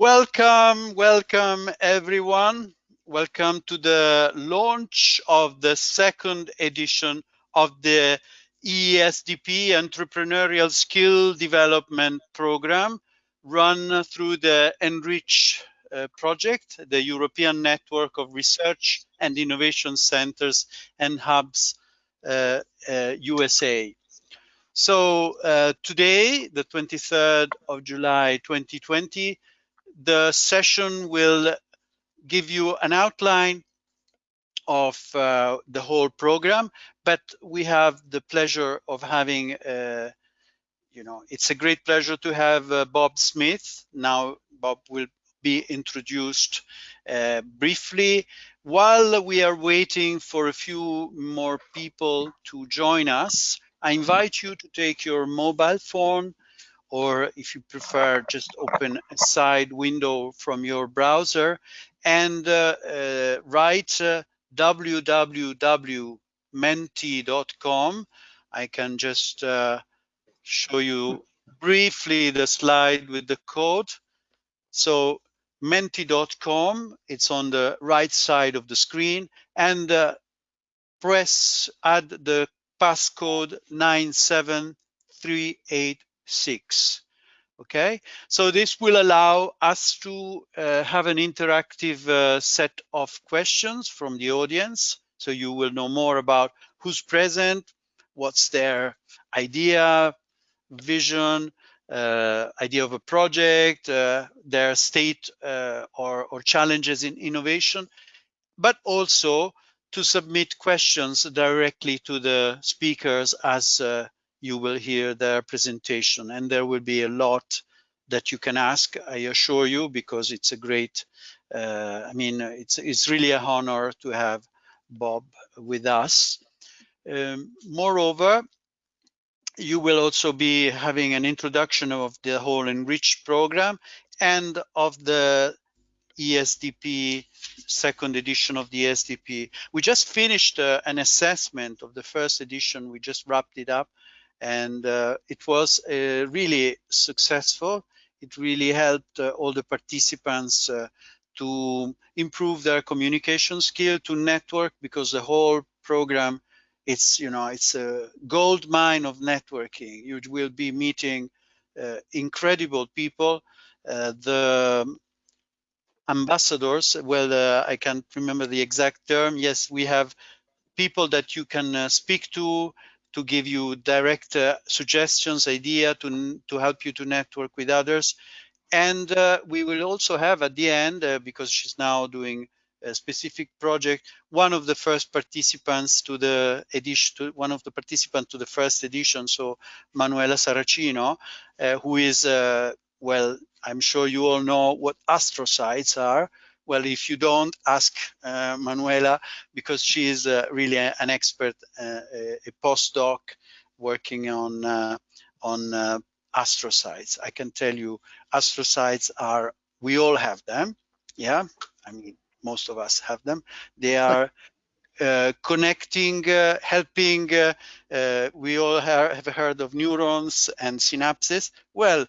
Welcome, welcome everyone. Welcome to the launch of the second edition of the ESDP Entrepreneurial Skill Development Program run through the Enrich uh, project, the European Network of Research and Innovation Centers and Hubs uh, uh, USA. So uh, today, the 23rd of July 2020, the session will give you an outline of uh, the whole program, but we have the pleasure of having, uh, you know, it's a great pleasure to have uh, Bob Smith. Now, Bob will be introduced uh, briefly. While we are waiting for a few more people to join us, I invite you to take your mobile phone or if you prefer, just open a side window from your browser and uh, uh, write uh, www.menti.com. I can just uh, show you briefly the slide with the code. So menti.com, it's on the right side of the screen and uh, press add the passcode 97388 six. Okay, so this will allow us to uh, have an interactive uh, set of questions from the audience. So you will know more about who's present, what's their idea, vision, uh, idea of a project, uh, their state uh, or, or challenges in innovation, but also to submit questions directly to the speakers as uh, you will hear their presentation and there will be a lot that you can ask, I assure you, because it's a great, uh, I mean, it's, it's really an honor to have Bob with us. Um, moreover, you will also be having an introduction of the whole Enrich program and of the ESDP second edition of the ESDP. We just finished uh, an assessment of the first edition. We just wrapped it up and uh, it was uh, really successful. It really helped uh, all the participants uh, to improve their communication skill, to network, because the whole program, it's you know, it's a gold mine of networking. You will be meeting uh, incredible people. Uh, the ambassadors, well, I can't remember the exact term. Yes, we have people that you can speak to to give you direct uh, suggestions, idea to, to help you to network with others. And uh, we will also have at the end, uh, because she's now doing a specific project, one of the first participants to the edition, to one of the participants to the first edition, so Manuela Saracino, uh, who is, uh, well, I'm sure you all know what astrocytes are, well, if you don't, ask uh, Manuela because she is uh, really a, an expert, uh, a, a, postdoc working on uh, on uh, astrocytes. I can tell you, astrocytes are we all have them. Yeah, I mean most of us have them. They are uh, connecting, uh, helping. Uh, we all have heard of neurons and synapses. Well,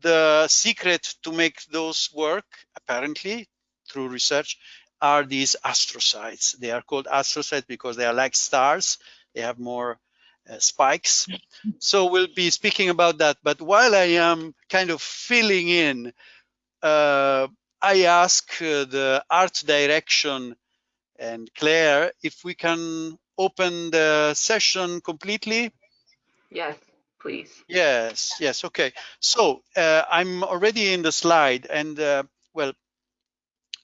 the secret to make those work, apparently, through research, are these astrocytes. They are called astrocytes because they are like stars. They have more uh, spikes. So we'll be speaking about that. But while I am kind of filling in, uh, I ask uh, the art direction and Claire if we can open the session completely. Yes please. Yes, yes, okay. So uh, I'm already in the slide and uh, well,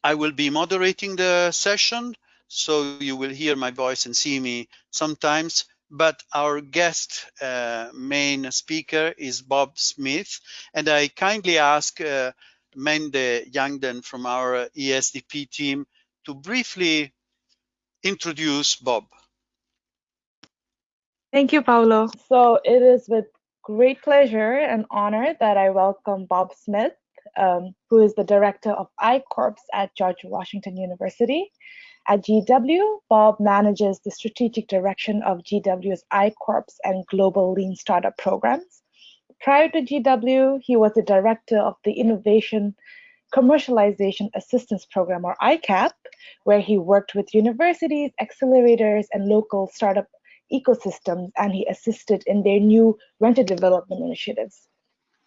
I will be moderating the session, so you will hear my voice and see me sometimes, but our guest uh, main speaker is Bob Smith, and I kindly ask uh, Mende Yangden from our ESDP team to briefly introduce Bob. Thank you, Paolo. So it is with great pleasure and honor that I welcome Bob Smith, um, who is the director of I-Corps at George Washington University. At GW, Bob manages the strategic direction of GW's I-Corps and global lean startup programs. prior to GW, he was the director of the Innovation Commercialization Assistance Program, or ICAP, where he worked with universities, accelerators, and local startup ecosystems, and he assisted in their new rented development initiatives.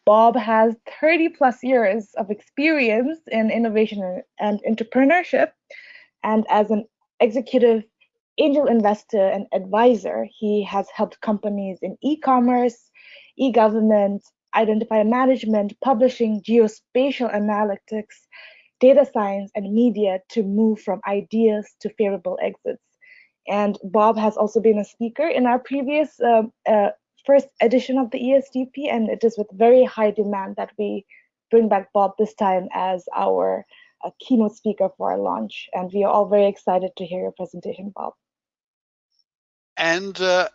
Bob has 30 plus years of experience in innovation and entrepreneurship, and as an executive angel investor and advisor, he has helped companies in e-commerce, e-government, identifier management, publishing, geospatial analytics, data science, and media to move from ideas to favorable exits. And Bob has also been a speaker in our previous uh, uh, first edition of the ESDP, and it is with very high demand that we bring back Bob this time as our uh, keynote speaker for our launch. And we are all very excited to hear your presentation, Bob. And uh,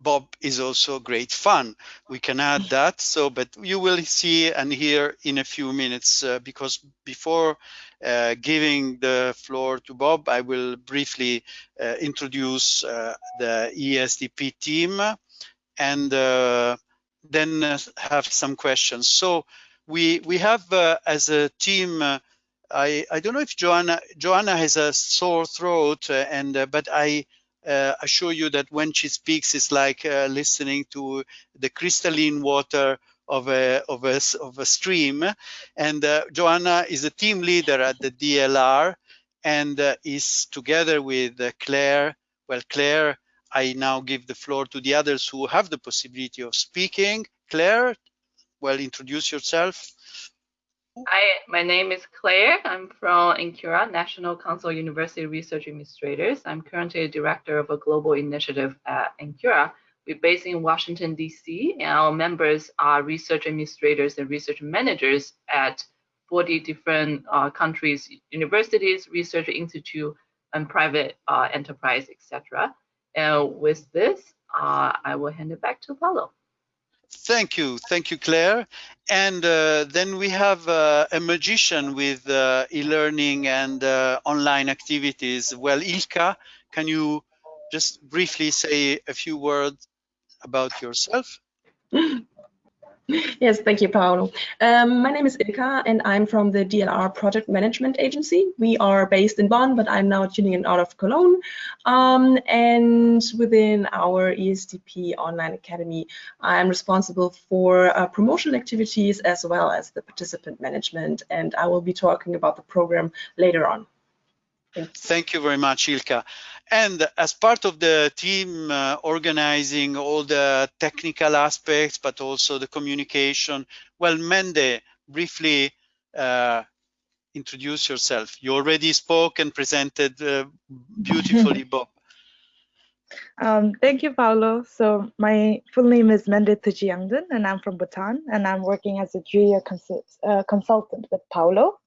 Bob is also great fun. We can add that. So, but you will see and hear in a few minutes uh, because before uh, giving the floor to Bob, I will briefly uh, introduce uh, the ESDP team and uh, then uh, have some questions. So we we have as a team. I, I don't know if Joanna Joanna has a sore throat and but I uh, assure you that when she speaks, it's like uh, listening to the crystalline water of a, of a, of a stream. And uh, Joanna is a team leader at the DLR and uh, is together with uh, Claire. Well, Claire, I now give the floor to the others who have the possibility of speaking. Claire, well, introduce yourself. Hi, my name is Claire. I'm from NCURA, National Council University Research Administrators. I'm currently a director of a global initiative at NCURA. We're based in Washington, D.C., and our members are research administrators and research managers at 40 different uh, countries, universities, research institute, and private uh, enterprise, etc. And with this, uh, I will hand it back to Paolo. Thank you, thank you, Claire. And uh, then we have uh, a magician with uh, e-learning and uh, online activities. Well, Ilka, can you just briefly say a few words about yourself? Yes, thank you, Paolo. Um, my name is Ilka, and I'm from the DLR Project Management Agency. We are based in Bonn, but I'm now tuning in out of Cologne. Um, and within our ESDP Online Academy, I'm responsible for uh, promotional activities as well as the participant management. And I will be talking about the program later on. Thank you very much, Ilka. And as part of the team uh, organizing all the technical aspects, but also the communication, well, Mende, briefly uh, introduce yourself. You already spoke and presented uh, beautifully, Bob. Um, thank you, Paolo. So my full name is Mende Thujiangdun, and I'm from Bhutan, and I'm working as a junior uh, consultant with Paolo.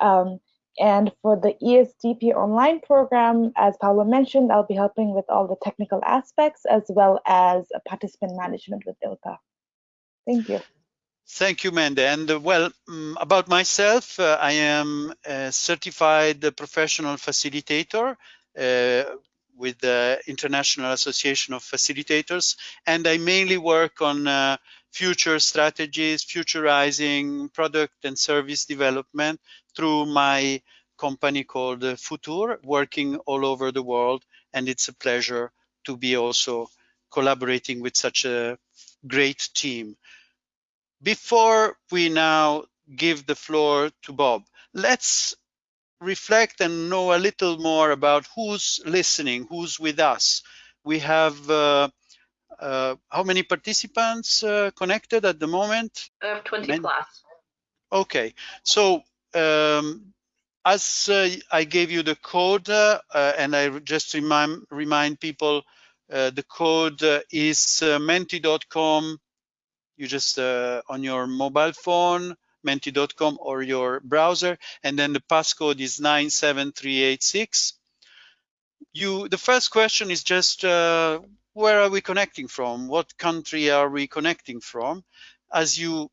Um, and for the ESDP online program, as Paolo mentioned, I'll be helping with all the technical aspects as well as participant management with Ilka. Thank you. Thank you, Mende. And uh, well, um, about myself, uh, I am a certified professional facilitator uh, with the International Association of Facilitators, and I mainly work on uh, future strategies, futurizing product and service development through my company called Futur, working all over the world. And it's a pleasure to be also collaborating with such a great team. Before we now give the floor to Bob, let's reflect and know a little more about who's listening, who's with us. We have uh, uh, how many participants uh, connected at the moment? Uh, 20 plus. Okay, so um, as uh, I gave you the code, uh, and I just remind remind people, uh, the code is menti.com. You just on your mobile phone, menti.com or your browser, and then the passcode is 97386. You, the first question is just uh, where are we connecting from? What country are we connecting from? As you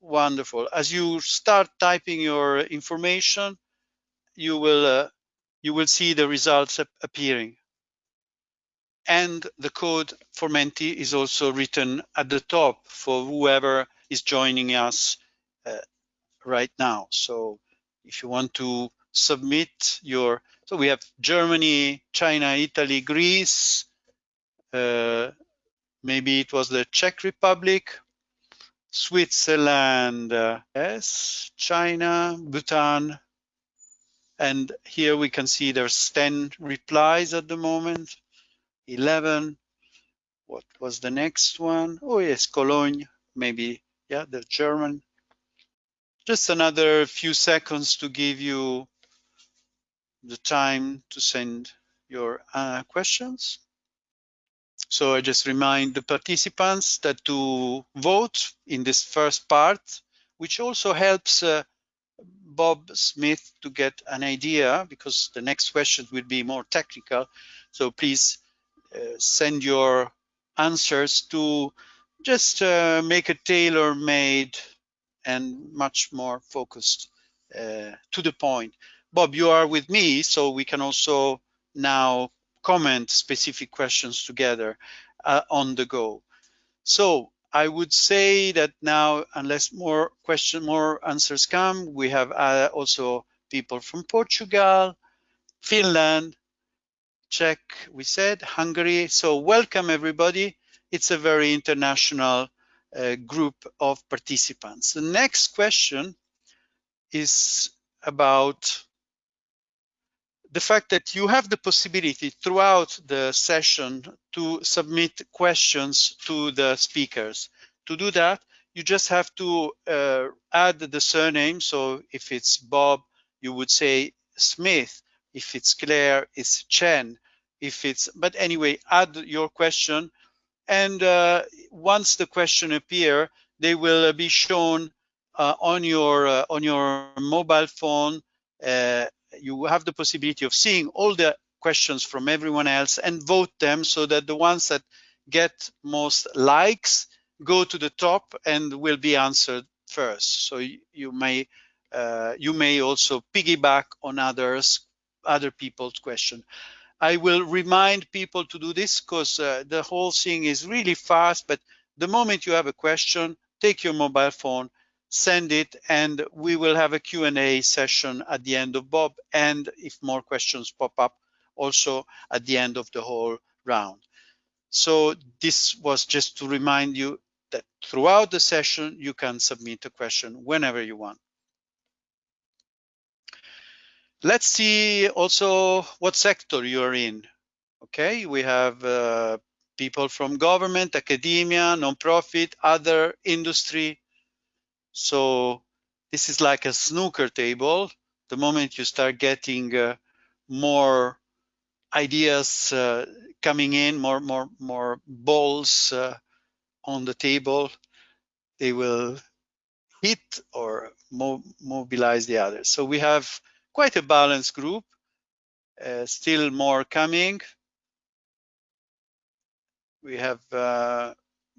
Wonderful. As you start typing your information, you will uh, you will see the results appearing. and the code for Menti is also written at the top for whoever is joining us uh, right now. So if you want to submit your, so we have Germany, China, Italy, Greece, uh, maybe it was the Czech Republic, Switzerland, uh, yes, China, Bhutan, and here we can see there's 10 replies at the moment, 11. What was the next one? Oh yes, Cologne, maybe, yeah, the German. Just another few seconds to give you the time to send your uh, questions. So I just remind the participants that to vote in this first part, which also helps uh, Bob Smith to get an idea because the next question will be more technical. So please uh, send your answers to just uh, make a tailor-made and much more focused uh, to the point. Bob, you are with me, so we can also now comment specific questions together uh, on the go. So I would say that now, unless more question, more answers come, we have uh, also people from Portugal, Finland, Czech, we said, Hungary. So welcome everybody. It's a very international uh, group of participants. The next question is about the fact that you have the possibility throughout the session to submit questions to the speakers. To do that, you just have to uh, add the surname. So if it's Bob, you would say Smith. If it's Claire, it's Chen. If it's, but anyway, add your question. And uh, once the question appear, they will be shown uh, on your uh, on your mobile phone uh, you have the possibility of seeing all the questions from everyone else and vote them so that the ones that get most likes go to the top and will be answered first. So you, may uh, you may also piggyback on others, other people's question. I will remind people to do this because uh, the whole thing is really fast, but the moment you have a question, take your mobile phone, send it and we will have a Q&A session at the end of Bob and if more questions pop up also at the end of the whole round. So this was just to remind you that throughout the session you can submit a question whenever you want. Let's see also what sector you're in. Okay, we have uh, people from government, academia, nonprofit, other industry, so this is like a snooker table. The moment you start getting uh, more ideas uh, coming in, more more more balls uh, on the table, they will hit or mo mobilize the others. So we have quite a balanced group. Uh, still more coming. We have uh,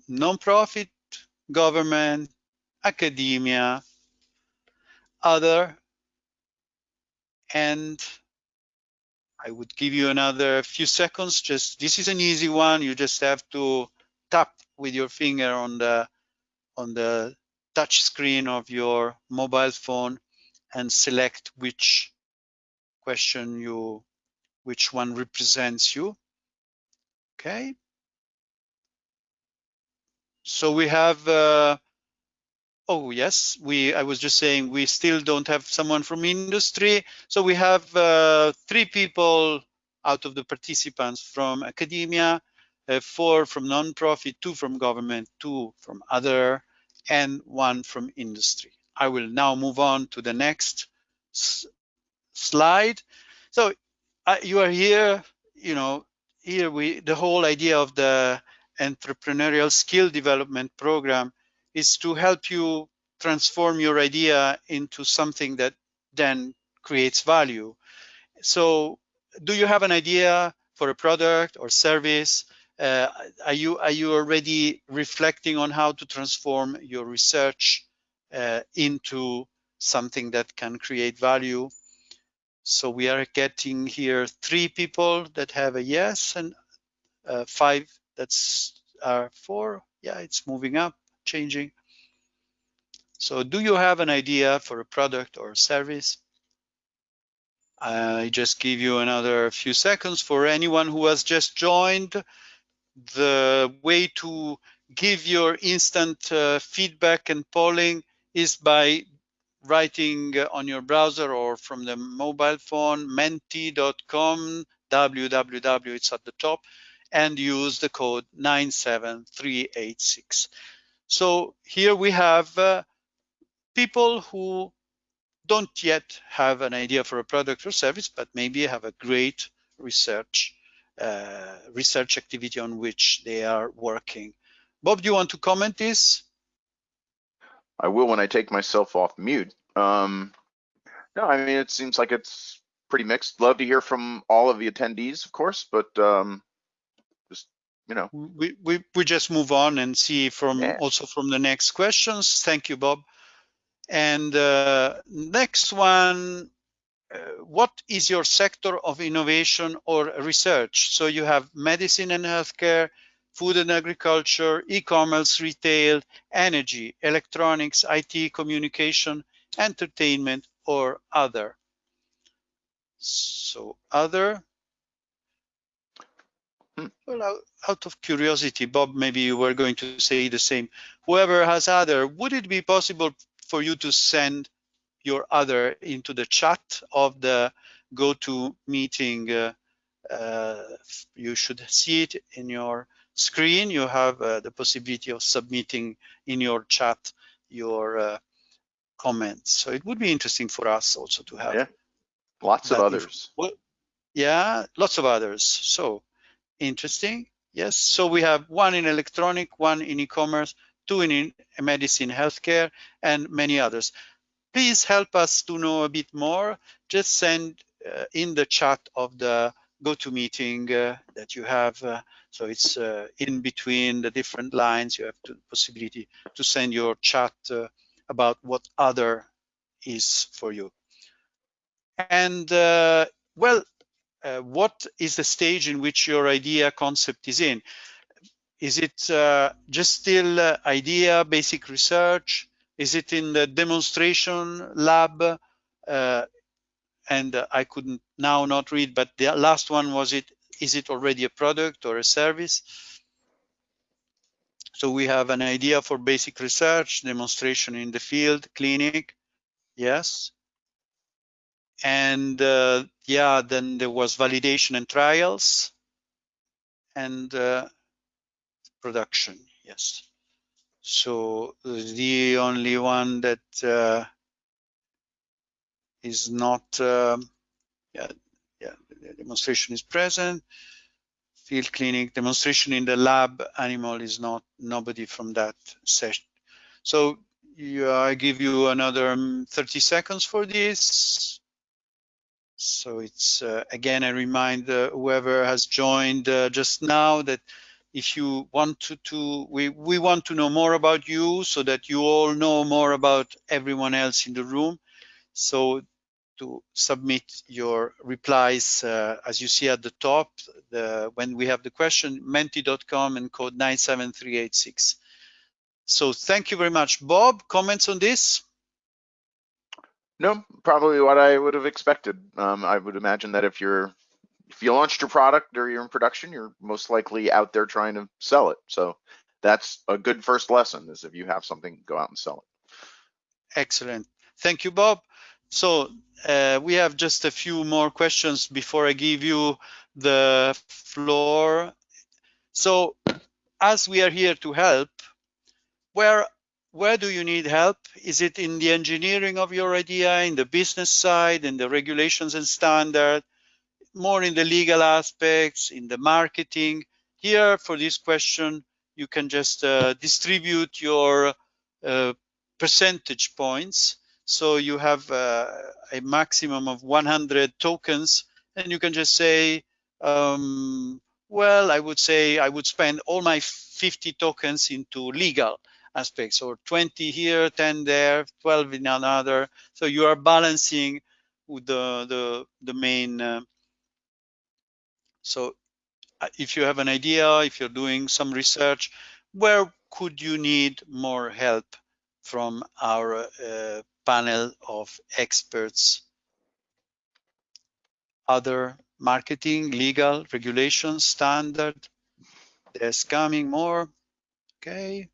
non-profit, government, academia, other, and I would give you another few seconds. Just this is an easy one. You just have to tap with your finger on the on the touch screen of your mobile phone and select which question you which one represents you. Okay. So we have uh, Oh, yes, we. I was just saying we still don't have someone from industry. So we have uh, three people out of the participants from academia, uh, four from nonprofit, two from government, two from other, and one from industry. I will now move on to the next slide. So uh, you are here, you know, here we, the whole idea of the entrepreneurial skill development program is to help you transform your idea into something that then creates value. So do you have an idea for a product or service? Uh, are you are you already reflecting on how to transform your research uh, into something that can create value? So we are getting here three people that have a yes and uh, five, that's our four. Yeah, it's moving up, changing. So do you have an idea for a product or a service? I just give you another few seconds for anyone who has just joined. The way to give your instant uh, feedback and polling is by writing on your browser or from the mobile phone menti.com www it's at the top and use the code 97386 so here we have uh, people who don't yet have an idea for a product or service but maybe have a great research uh, research activity on which they are working bob do you want to comment this I will when I take myself off mute. Um, no, I mean, it seems like it's pretty mixed. Love to hear from all of the attendees, of course, but um, you know. We, we, we just move on and see from Yeah. also from the next questions. Thank you, Bob. And uh, next one, uh, what is your sector of innovation or research? So you have medicine and healthcare, food and agriculture, e-commerce, retail, energy, electronics, IT, communication, entertainment, or other. So other. Well, out, of curiosity, Bob, maybe you were going to say the same. Whoever has other, would it be possible for you to send your other into the chat of the GoToMeeting? Uh, uh, you should see it in your screen. You have uh, the possibility of submitting in your chat your uh, comments. So it would be interesting for us also to have Yeah. Lots of others. Well, yeah, lots of others. So interesting. Yes. So we have one in electronic, one in e-commerce, two in in medicine, healthcare, and many others. Please help us to know a bit more. Just send uh, in the chat of the GoToMeeting uh, that you have. Uh, so it's uh, in between the different lines. You have the possibility to send your chat uh, about what other is for you. And uh, well, uh, what is the stage in which your idea concept is in? Is it uh, just still uh, idea, basic research? Is it in the demonstration lab? Uh, and uh, I couldn't now not read, but the last one was it, is it already a product or a service? So we have an idea for basic research, demonstration in the field, clinic, yes. And uh, yeah, then there was validation and trials and uh, production, yes. So the only one that uh, is not, um, yeah, yeah, demonstration is present. Field clinic demonstration in the lab animal is not nobody from that session. So I give you another um, 30 seconds for this. So it's uh, again, a remind uh, whoever has joined uh, just now that if you want to, to we, we want to know more about you so that you all know more about everyone else in the room. So to submit your replies, uh, as you see at the top, the, when we have the question, menti.com and code 97386. So thank you very much. Bob, comments on this? No, probably what I would have expected. Um, I would imagine that if you're if you launched your product or you're in production, you're most likely out there trying to sell it. So that's a good first lesson is if you have something, go out and sell it. Excellent. Thank you, Bob. So uh, we have just a few more questions before I give you the floor. So as we are here to help, where where do you need help? Is it in the engineering of your idea, in the business side, in the regulations and standard, more in the legal aspects, in the marketing? Here for this question, you can just uh, distribute your uh, percentage points. So you have uh, a maximum of 100 tokens and you can just say, um, well, I would say I would spend all my 50 tokens into legal aspects or 20 here, 10 there, 12 in another. So you are balancing with the, the, the main. Uh, so if you have an idea, if you're doing some research, where could you need more help from our uh, panel of experts? Other marketing, legal, regulation, standard. There's coming more. Okay.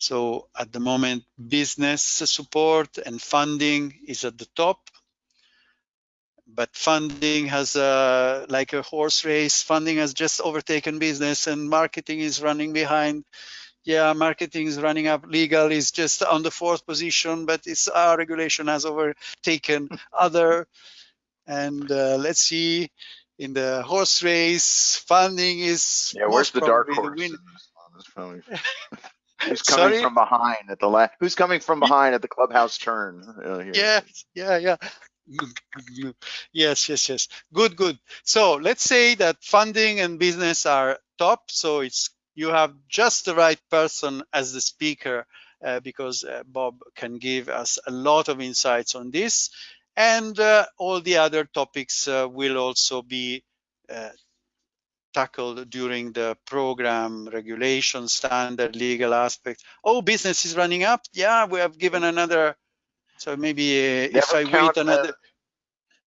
So at the moment, business support and funding is at the top. But funding has a, like a horse race, funding has just overtaken business and marketing is running behind. Yeah, marketing is running up, legal is just on the fourth position, but it's our regulation has overtaken other. And uh, let's see, in the horse race, funding is yeah. Where's the dark horse? Who's coming Sorry? from behind at the last? Who's coming from behind at the clubhouse turn? Uh. Yeah, yeah, yeah. Yes, yes, yes. Good, good. So let's say that funding and business are top. So it's you have just the right person as the speaker uh, because uh, Bob can give us a lot of insights on this. And uh, all the other topics uh, will also be uh, tackled during the program regulation standard legal aspects oh business is running up yeah we have given another so maybe uh, if i wait another the-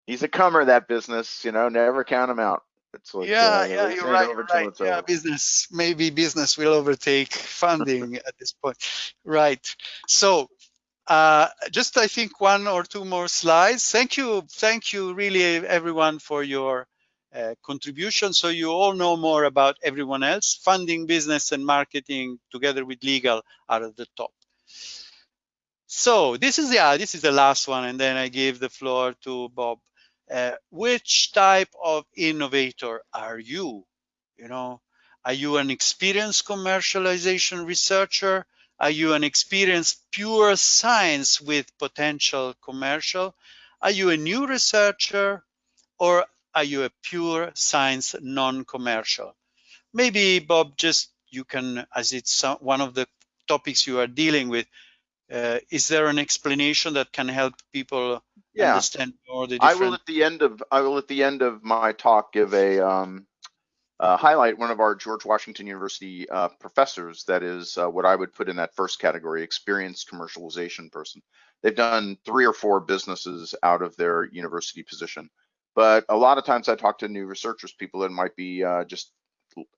He's a comer, that business. You know, never count him out. It's like, yeah uh, yeah you're right you're right yeah business maybe business will overtake funding at this point right so uh, just I think one or two more slides. Thank you, thank you really everyone for your uh, contribution. So you all know more about everyone else. Funding, business, and marketing together with legal are at the top. So this is yeah, this is the last one, and then I give the floor to Bob. Uh, which type of innovator are you? You know, are you an experienced commercialization researcher? Are you an experienced pure science with potential commercial? Are you a new researcher or are you a pure science non-commercial? Maybe Bob, just you can, as it's one of the topics you are dealing with, uh, is there an explanation that can help people Yeah. understand more the different? I will at the end of I will at the end of my talk give a um, uh, highlight one of our George Washington University uh, professors that is uh, what I would put in that first category, experienced commercialization person. They've done three or four businesses out of their university position, but a lot of times I talk to new researchers, people that might be uh, just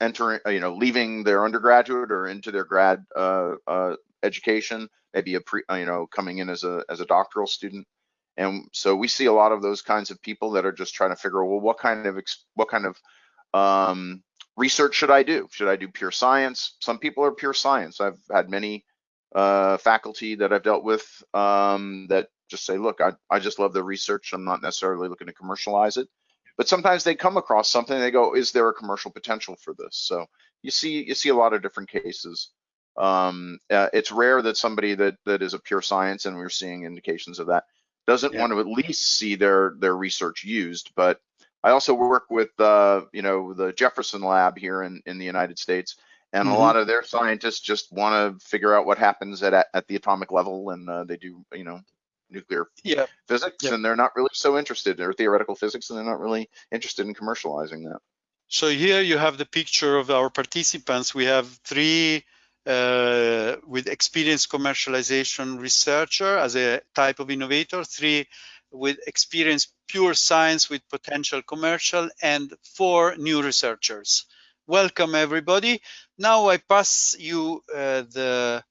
entering, you know, leaving their undergraduate or into their grad uh, uh, education, maybe a pre, you know, coming in as a as a doctoral student. And so we see a lot of those kinds of people that are just trying to figure, well, what kind of what kind of um, research should I do? Should I do pure science? Some people are pure science. I've had many uh, faculty that I've dealt with um, that just say, look, I, I just love the research. I'm not necessarily looking to commercialize it. But sometimes they come across something. They go, is there a commercial potential for this? So you see, you see a lot of different cases. Um, uh, it's rare that somebody that that is a pure science, and we're seeing indications of that, doesn't Yeah. want to at least see their their research used. But I also work with uh, you know the Jefferson Lab here in in the United States, and Mhm. a lot of their scientists just want to figure out what happens at at the atomic level, and uh, they do you know nuclear Yeah, physics, Yeah. and they're not really so interested, or theoretical physics, and they're not really interested in commercializing that. So here you have the picture of our participants. We have three uh, with experienced commercialization researcher as a type of innovator, three with experience pure science with potential commercial, and four new researchers. Welcome everybody. Now I pass you uh, the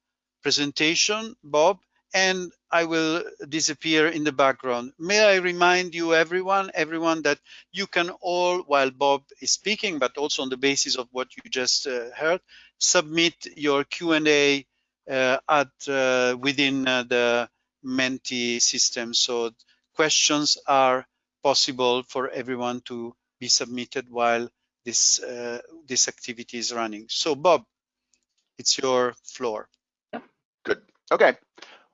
presentation, Bob, and I will disappear in the background. May I remind you, everyone, everyone, that you can all, while Bob is speaking, but also on the basis of what you just uh, heard, submit your Q&A uh, at uh, within uh, the Menti system. So questions are possible for everyone to be submitted while this uh, this activity is running. So Bob, it's your floor. Good. Okay.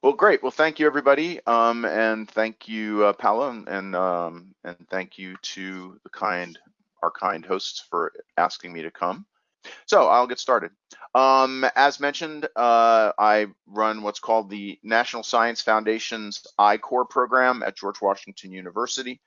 Well, great. Well, thank you, everybody, um, and thank you, uh, Paolo, and and, um, and thank you to the kind, our kind hosts for asking me to come. So I'll get started. Um, as mentioned, uh, I run what's called the National Science Foundation's I-Corps program at George Washington University,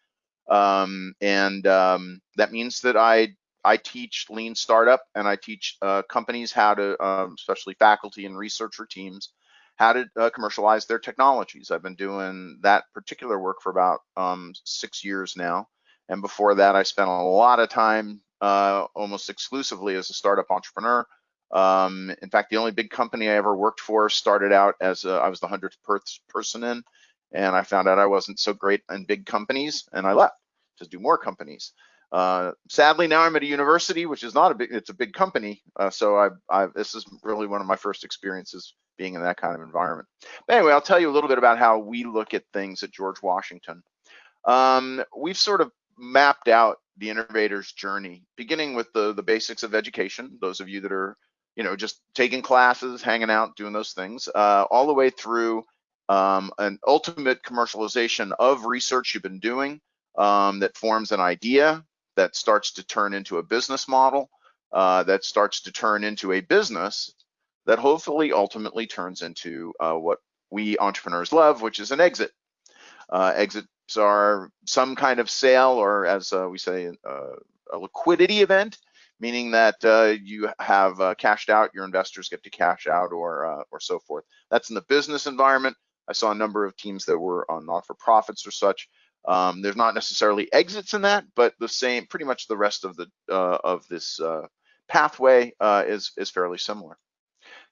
um, and um, that means that I I teach lean startup and I teach uh, companies how to, um, especially faculty and researcher teams, how to uh, commercialize their technologies. I've been doing that particular work for about um, six years now. And before that, I spent a lot of time uh, almost exclusively as a startup entrepreneur. Um, in fact, the only big company I ever worked for started out as a, I was the 100th per person in, and I found out I wasn't so great in big companies, and I left to do more companies. Uh, sadly, now I'm at a university, which is not a big, it's a big company. Uh, so I, I, this is really one of my first experiences being in that kind of environment. But anyway, I'll tell you a little bit about how we look at things at George Washington. Um, we've sort of mapped out the innovator's journey, beginning with the, the basics of education, those of you that are, you know, just taking classes, hanging out, doing those things, uh, all the way through um, an ultimate commercialization of research you've been doing um, that forms an idea that starts to turn into a business model, uh, that starts to turn into a business that hopefully ultimately turns into uh, what we entrepreneurs love, which is an exit. Uh, exits are some kind of sale, or as uh, we say, uh, a liquidity event, meaning that uh, you have cashed out, your investors get to cash out, or or so forth. That's in the business environment. I saw a number of teams that were on not-for-profits or such um, there's not necessarily exits in that, but the same, pretty much the rest of the uh, of this uh, pathway uh, is is fairly similar.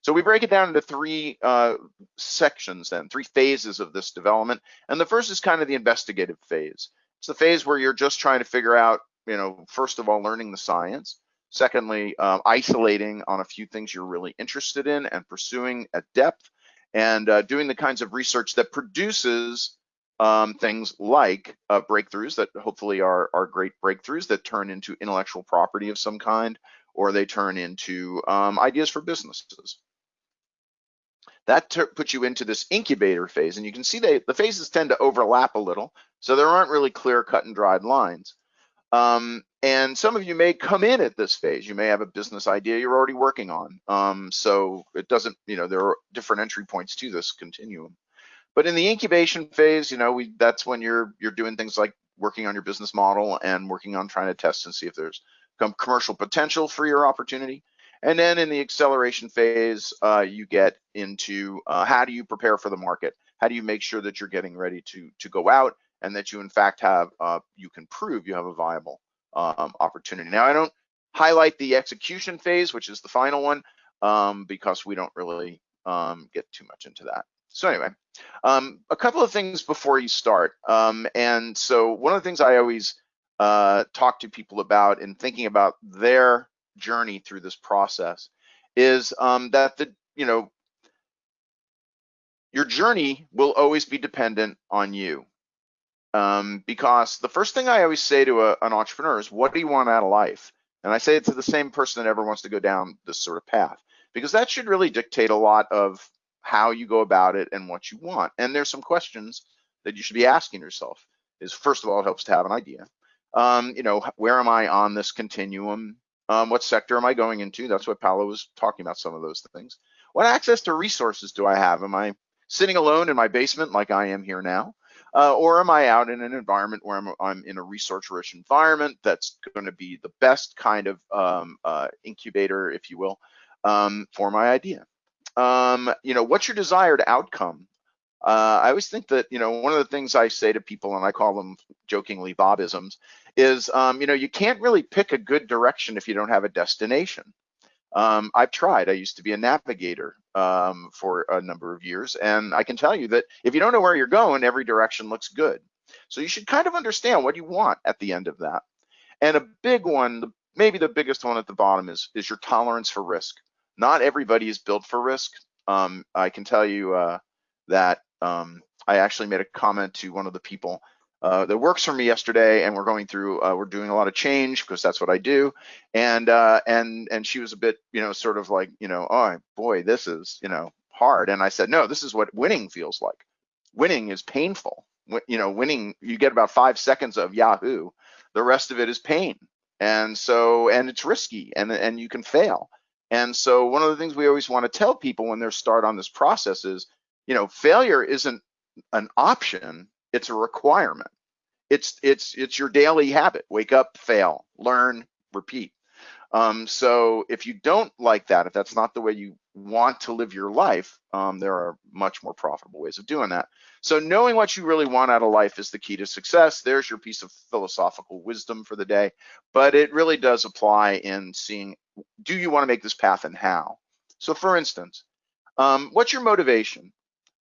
So we break it down into three uh, sections then, three phases of this development. And the first is kind of the investigative phase. It's the phase where you're just trying to figure out, you know, first of all, learning the science. Secondly, um, isolating on a few things you're really interested in and pursuing at depth and uh, doing the kinds of research that produces um, things like uh, breakthroughs that hopefully are, are great breakthroughs that turn into intellectual property of some kind, or they turn into um, ideas for businesses. That puts you into this incubator phase, and you can see they, the phases tend to overlap a little, so there aren't really clear cut and dried lines. Um, and some of you may come in at this phase. You may have a business idea you're already working on. Um, so it doesn't, you know, there are different entry points to this continuum. But in the incubation phase, you know, we that's when you're you're doing things like working on your business model and working on trying to test and see if there's commercial potential for your opportunity. And then in the acceleration phase, uh, you get into uh, how do you prepare for the market? How do you make sure that you're getting ready to to go out and that you in fact have uh, you can prove you have a viable um, opportunity. Now I don't highlight the execution phase, which is the final one, um, because we don't really um, get too much into that. So anyway, um, a couple of things before you start. Um, and so one of the things I always uh, talk to people about in thinking about their journey through this process is um, that the you know your journey will always be dependent on you. Um, because the first thing I always say to a, an entrepreneur is, what do you want out of life? And I say it to the same person that ever wants to go down this sort of path, because that should really dictate a lot of how you go about it and what you want. And there's some questions that you should be asking yourself. Is first of all, it helps to have an idea. Um, you know, where am I on this continuum? Um, what sector am I going into? That's what Paolo was talking about. Some of those things. What access to resources do I have? Am I sitting alone in my basement like I am here now? Uh, or am I out in an environment where I'm, I'm in a resource-rich environment that's going to be the best kind of um, uh, incubator, if you will, um, for my idea? um, you know, what's your desired outcome? Uh, I always think that, you know, one of the things I say to people, and I call them jokingly Bobisms, is, um, you know, you can't really pick a good direction if you don't have a destination. Um, I've tried. I used to be a navigator um, for a number of years, and I can tell you that if you don't know where you're going, every direction looks good. So you should kind of understand what you want at the end of that. And a big one, maybe the biggest one at the bottom is, is your tolerance for risk not everybody is built for risk. Um, I can tell you uh, that um, I actually made a comment to one of the people uh, that works for me yesterday, and we're going through, uh, we're doing a lot of change because that's what I do, and uh, and and she was a bit, you know, sort of like, you know, oh boy, this is, you know, hard, and I said, no, this is what winning feels like. Winning is painful. You know, winning, you get about five seconds of Yahoo. The rest of it is pain, and so and it's risky, and and you can fail. And so one of the things we always want to tell people when they start on this process is, you know, failure isn't an option, it's a requirement. It's it's it's your daily habit. Wake up, fail, learn, repeat. Um, so if you don't like that, if that's not the way you want to live your life, um, there are much more profitable ways of doing that. So knowing what you really want out of life is the key to success. There's your piece of philosophical wisdom for the day, but it really does apply in seeing, do you want to make this path and how? So for instance, um, what's your motivation?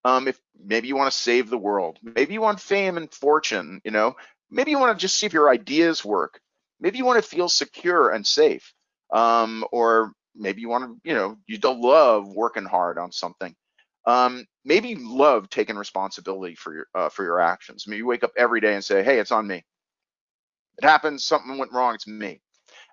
Um, if maybe you want to save the world, maybe you want fame and fortune, you know, maybe you want to just see if your ideas work. Maybe you want to feel secure and safe um, or maybe you want to, you know, you don't love working hard on something. Um, maybe you love taking responsibility for your uh, for your actions. Maybe you wake up every day and say, "Hey, it's on me. It happened. Something went wrong. It's me."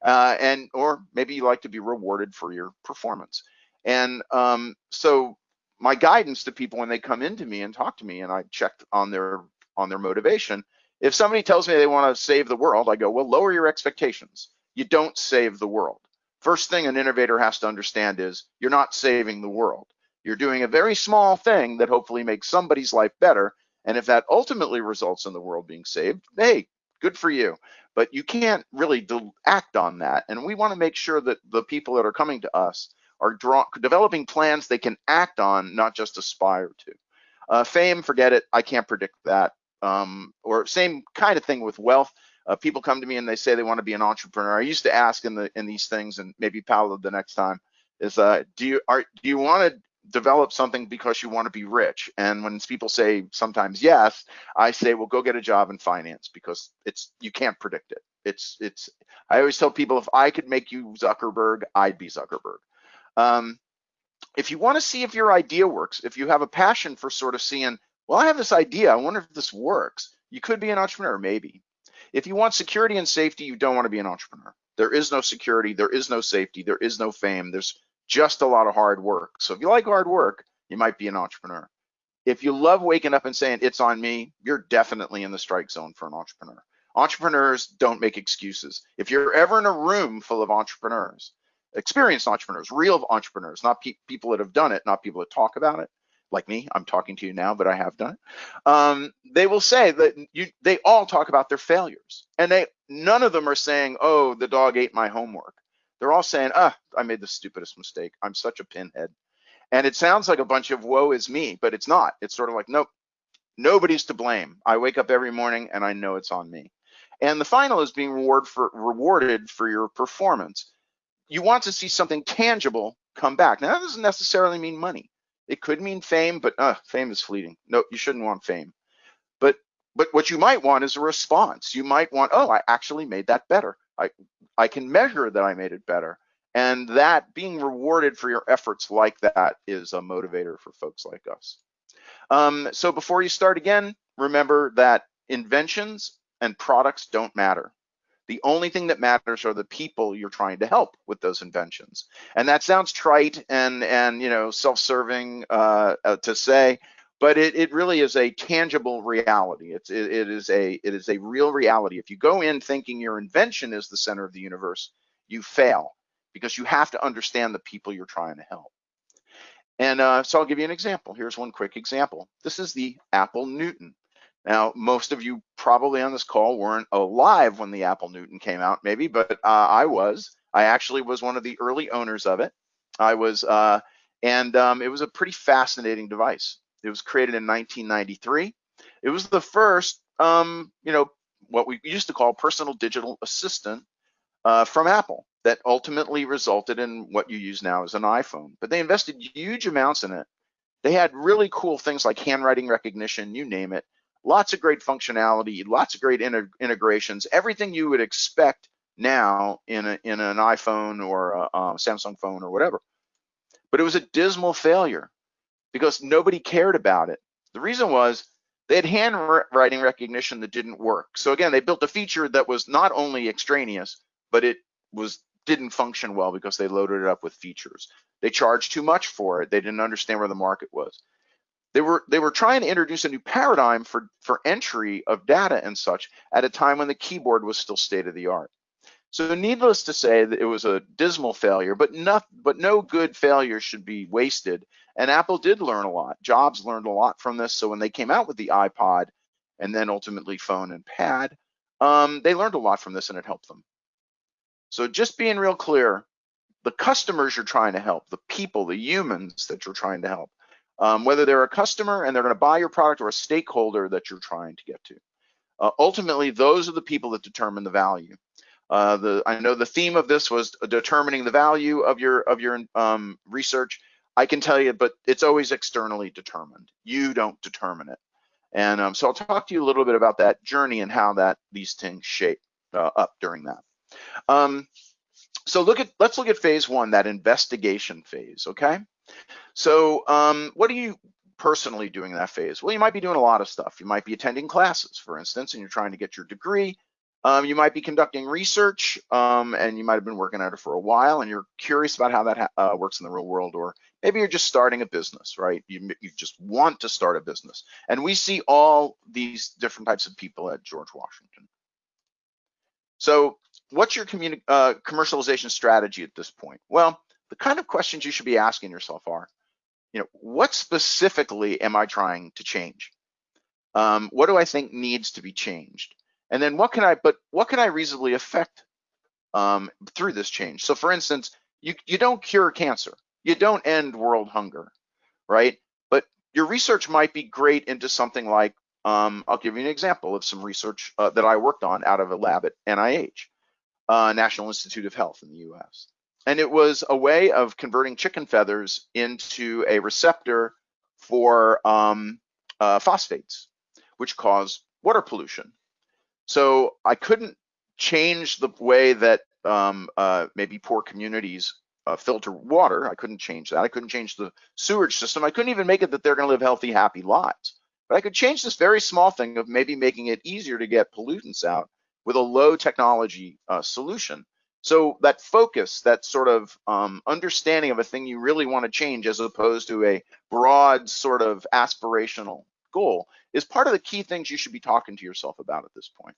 Uh, and or maybe you like to be rewarded for your performance. And um, so my guidance to people when they come into me and talk to me, and I checked on their on their motivation. If somebody tells me they want to save the world, I go, well, lower your expectations. You don't save the world. First thing an innovator has to understand is you're not saving the world. You're doing a very small thing that hopefully makes somebody's life better. And if that ultimately results in the world being saved, hey, good for you. But you can't really act on that. And we want to make sure that the people that are coming to us are draw, developing plans they can act on, not just aspire to. Uh, fame, forget it. I can't predict that. Um, or same kind of thing with wealth uh, people come to me and they say they want to be an entrepreneur. I used to ask in the in these things, and maybe Paolo the next time is, uh, do you are do you want to develop something because you want to be rich? And when people say sometimes yes, I say, well, go get a job in finance because it's you can't predict it. It's it's. I always tell people if I could make you Zuckerberg, I'd be Zuckerberg. Um, if you want to see if your idea works, if you have a passion for sort of seeing, well, I have this idea, I wonder if this works. You could be an entrepreneur, maybe. If you want security and safety, you don't want to be an entrepreneur. There is no security, there is no safety, there is no fame. There's just a lot of hard work. So if you like hard work, you might be an entrepreneur. If you love waking up and saying it's on me, you're definitely in the strike zone for an entrepreneur. Entrepreneurs don't make excuses. If you're ever in a room full of entrepreneurs, experienced entrepreneurs, real entrepreneurs, not pe people that have done it, not people that talk about it, like me, I'm talking to you now, but I have done it. Um, they will say that you, they all talk about their failures, and they none of them are saying, "Oh, the dog ate my homework." They're all saying, "Ah, I made the stupidest mistake. I'm such a pinhead." And it sounds like a bunch of "woe is me," but it's not. It's sort of like, nope, nobody's to blame. I wake up every morning and I know it's on me. And the final is being reward for, rewarded for your performance. You want to see something tangible come back. Now, that doesn't necessarily mean money. It could mean fame, but uh, fame is fleeting. No, you shouldn't want fame. But but what you might want is a response. You might want, oh, I actually made that better. I I can measure that I made it better. And that being rewarded for your efforts like that is a motivator for folks like us. Um, so before you start again, remember that inventions and products don't matter. The only thing that matters are the people you're trying to help with those inventions. And that sounds trite and and you know self-serving uh, uh, to say, but it, it really is a tangible reality. It's it, it is a it is a real reality. If you go in thinking your invention is the center of the universe, you fail because you have to understand the people you're trying to help. And uh, so I'll give you an example. Here's one quick example. This is the Apple Newton. Now, most of you probably on this call weren't alive when the Apple Newton came out, maybe, but uh, I was. I actually was one of the early owners of it. I was, uh, and um, it was a pretty fascinating device. It was created in 1993. It was the first, um, you know, what we used to call personal digital assistant uh, from Apple that ultimately resulted in what you use now as an iPhone. But they invested huge amounts in it. They had really cool things like handwriting recognition, you name it lots of great functionality, lots of great integrations, everything you would expect now in, a, in an iPhone or a, a Samsung phone or whatever. But it was a dismal failure because nobody cared about it. The reason was they had handwriting recognition that didn't work. So again, they built a feature that was not only extraneous, but it was didn't function well because they loaded it up with features. They charged too much for it. They didn't understand where the market was. They were they were trying to introduce a new paradigm for for entry of data and such at a time when the keyboard was still state of the art. So needless to say that it was a dismal failure, but no, but no good failure should be wasted. And Apple did learn a lot. Jobs learned a lot from this. So when they came out with the iPod and then ultimately phone and pad, um, they learned a lot from this and it helped them. So just being real clear, the customers you're trying to help, the people, the humans that you're trying to help, um, whether they're a customer and they're going to buy your product or a stakeholder that you're trying to get to. Uh, ultimately, those are the people that determine the value. Uh, the I know the theme of this was determining the value of your of your um, research. I can tell you, but it's always externally determined. You don't determine it. And um, so I'll talk to you a little bit about that journey and how that these things shape uh, up during that. Um, so look at let's look at phase one, that investigation phase. Okay. So um, what are you personally doing in that phase? Well, you might be doing a lot of stuff. You might be attending classes, for instance, and you're trying to get your degree. Um, you might be conducting research, um, and you might have been working at it for a while, and you're curious about how that uh, works in the real world, or maybe you're just starting a business, right? You, you just want to start a business, and we see all these different types of people at George Washington. So, what's your uh, commercialization strategy at this point? Well, the kind of questions you should be asking yourself are, you know, what specifically am I trying to change? Um, what do I think needs to be changed? And then what can I, but what can I reasonably affect um, through this change? So for instance, you, you don't cure cancer, you don't end world hunger, right? But your research might be great into something like, um, I'll give you an example of some research uh, that I worked on out of a lab at NIH, uh, National Institute of Health in the US. And it was a way of converting chicken feathers into a receptor for um, uh, phosphates, which cause water pollution. So I couldn't change the way that um, uh, maybe poor communities uh, filter water. I couldn't change that. I couldn't change the sewage system. I couldn't even make it that they're going to live healthy, happy lives. But I could change this very small thing of maybe making it easier to get pollutants out with a low technology uh, solution. So that focus, that sort of um, understanding of a thing you really want to change as opposed to a broad sort of aspirational goal is part of the key things you should be talking to yourself about at this point.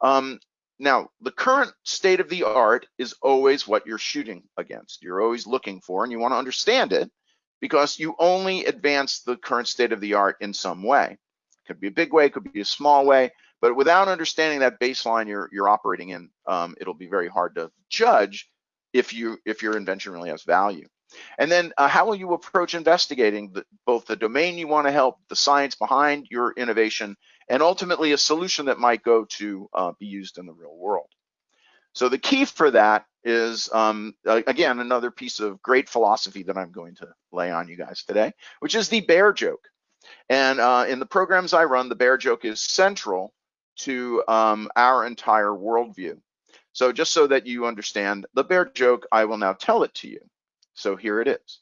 Um, now, the current state of the art is always what you're shooting against. You're always looking for, and you want to understand it because you only advance the current state of the art in some way. It could be a big way, it could be a small way, but without understanding that baseline you're you're operating in, um, it'll be very hard to judge if you if your invention really has value. And then uh, how will you approach investigating the, both the domain you want to help, the science behind your innovation, and ultimately a solution that might go to uh, be used in the real world. So the key for that is, um, again, another piece of great philosophy that I'm going to lay on you guys today, which is the bear joke. And uh, in the programs I run, the bear joke is central to um, our entire worldview. So just so that you understand the bear joke, I will now tell it to you. So here it is.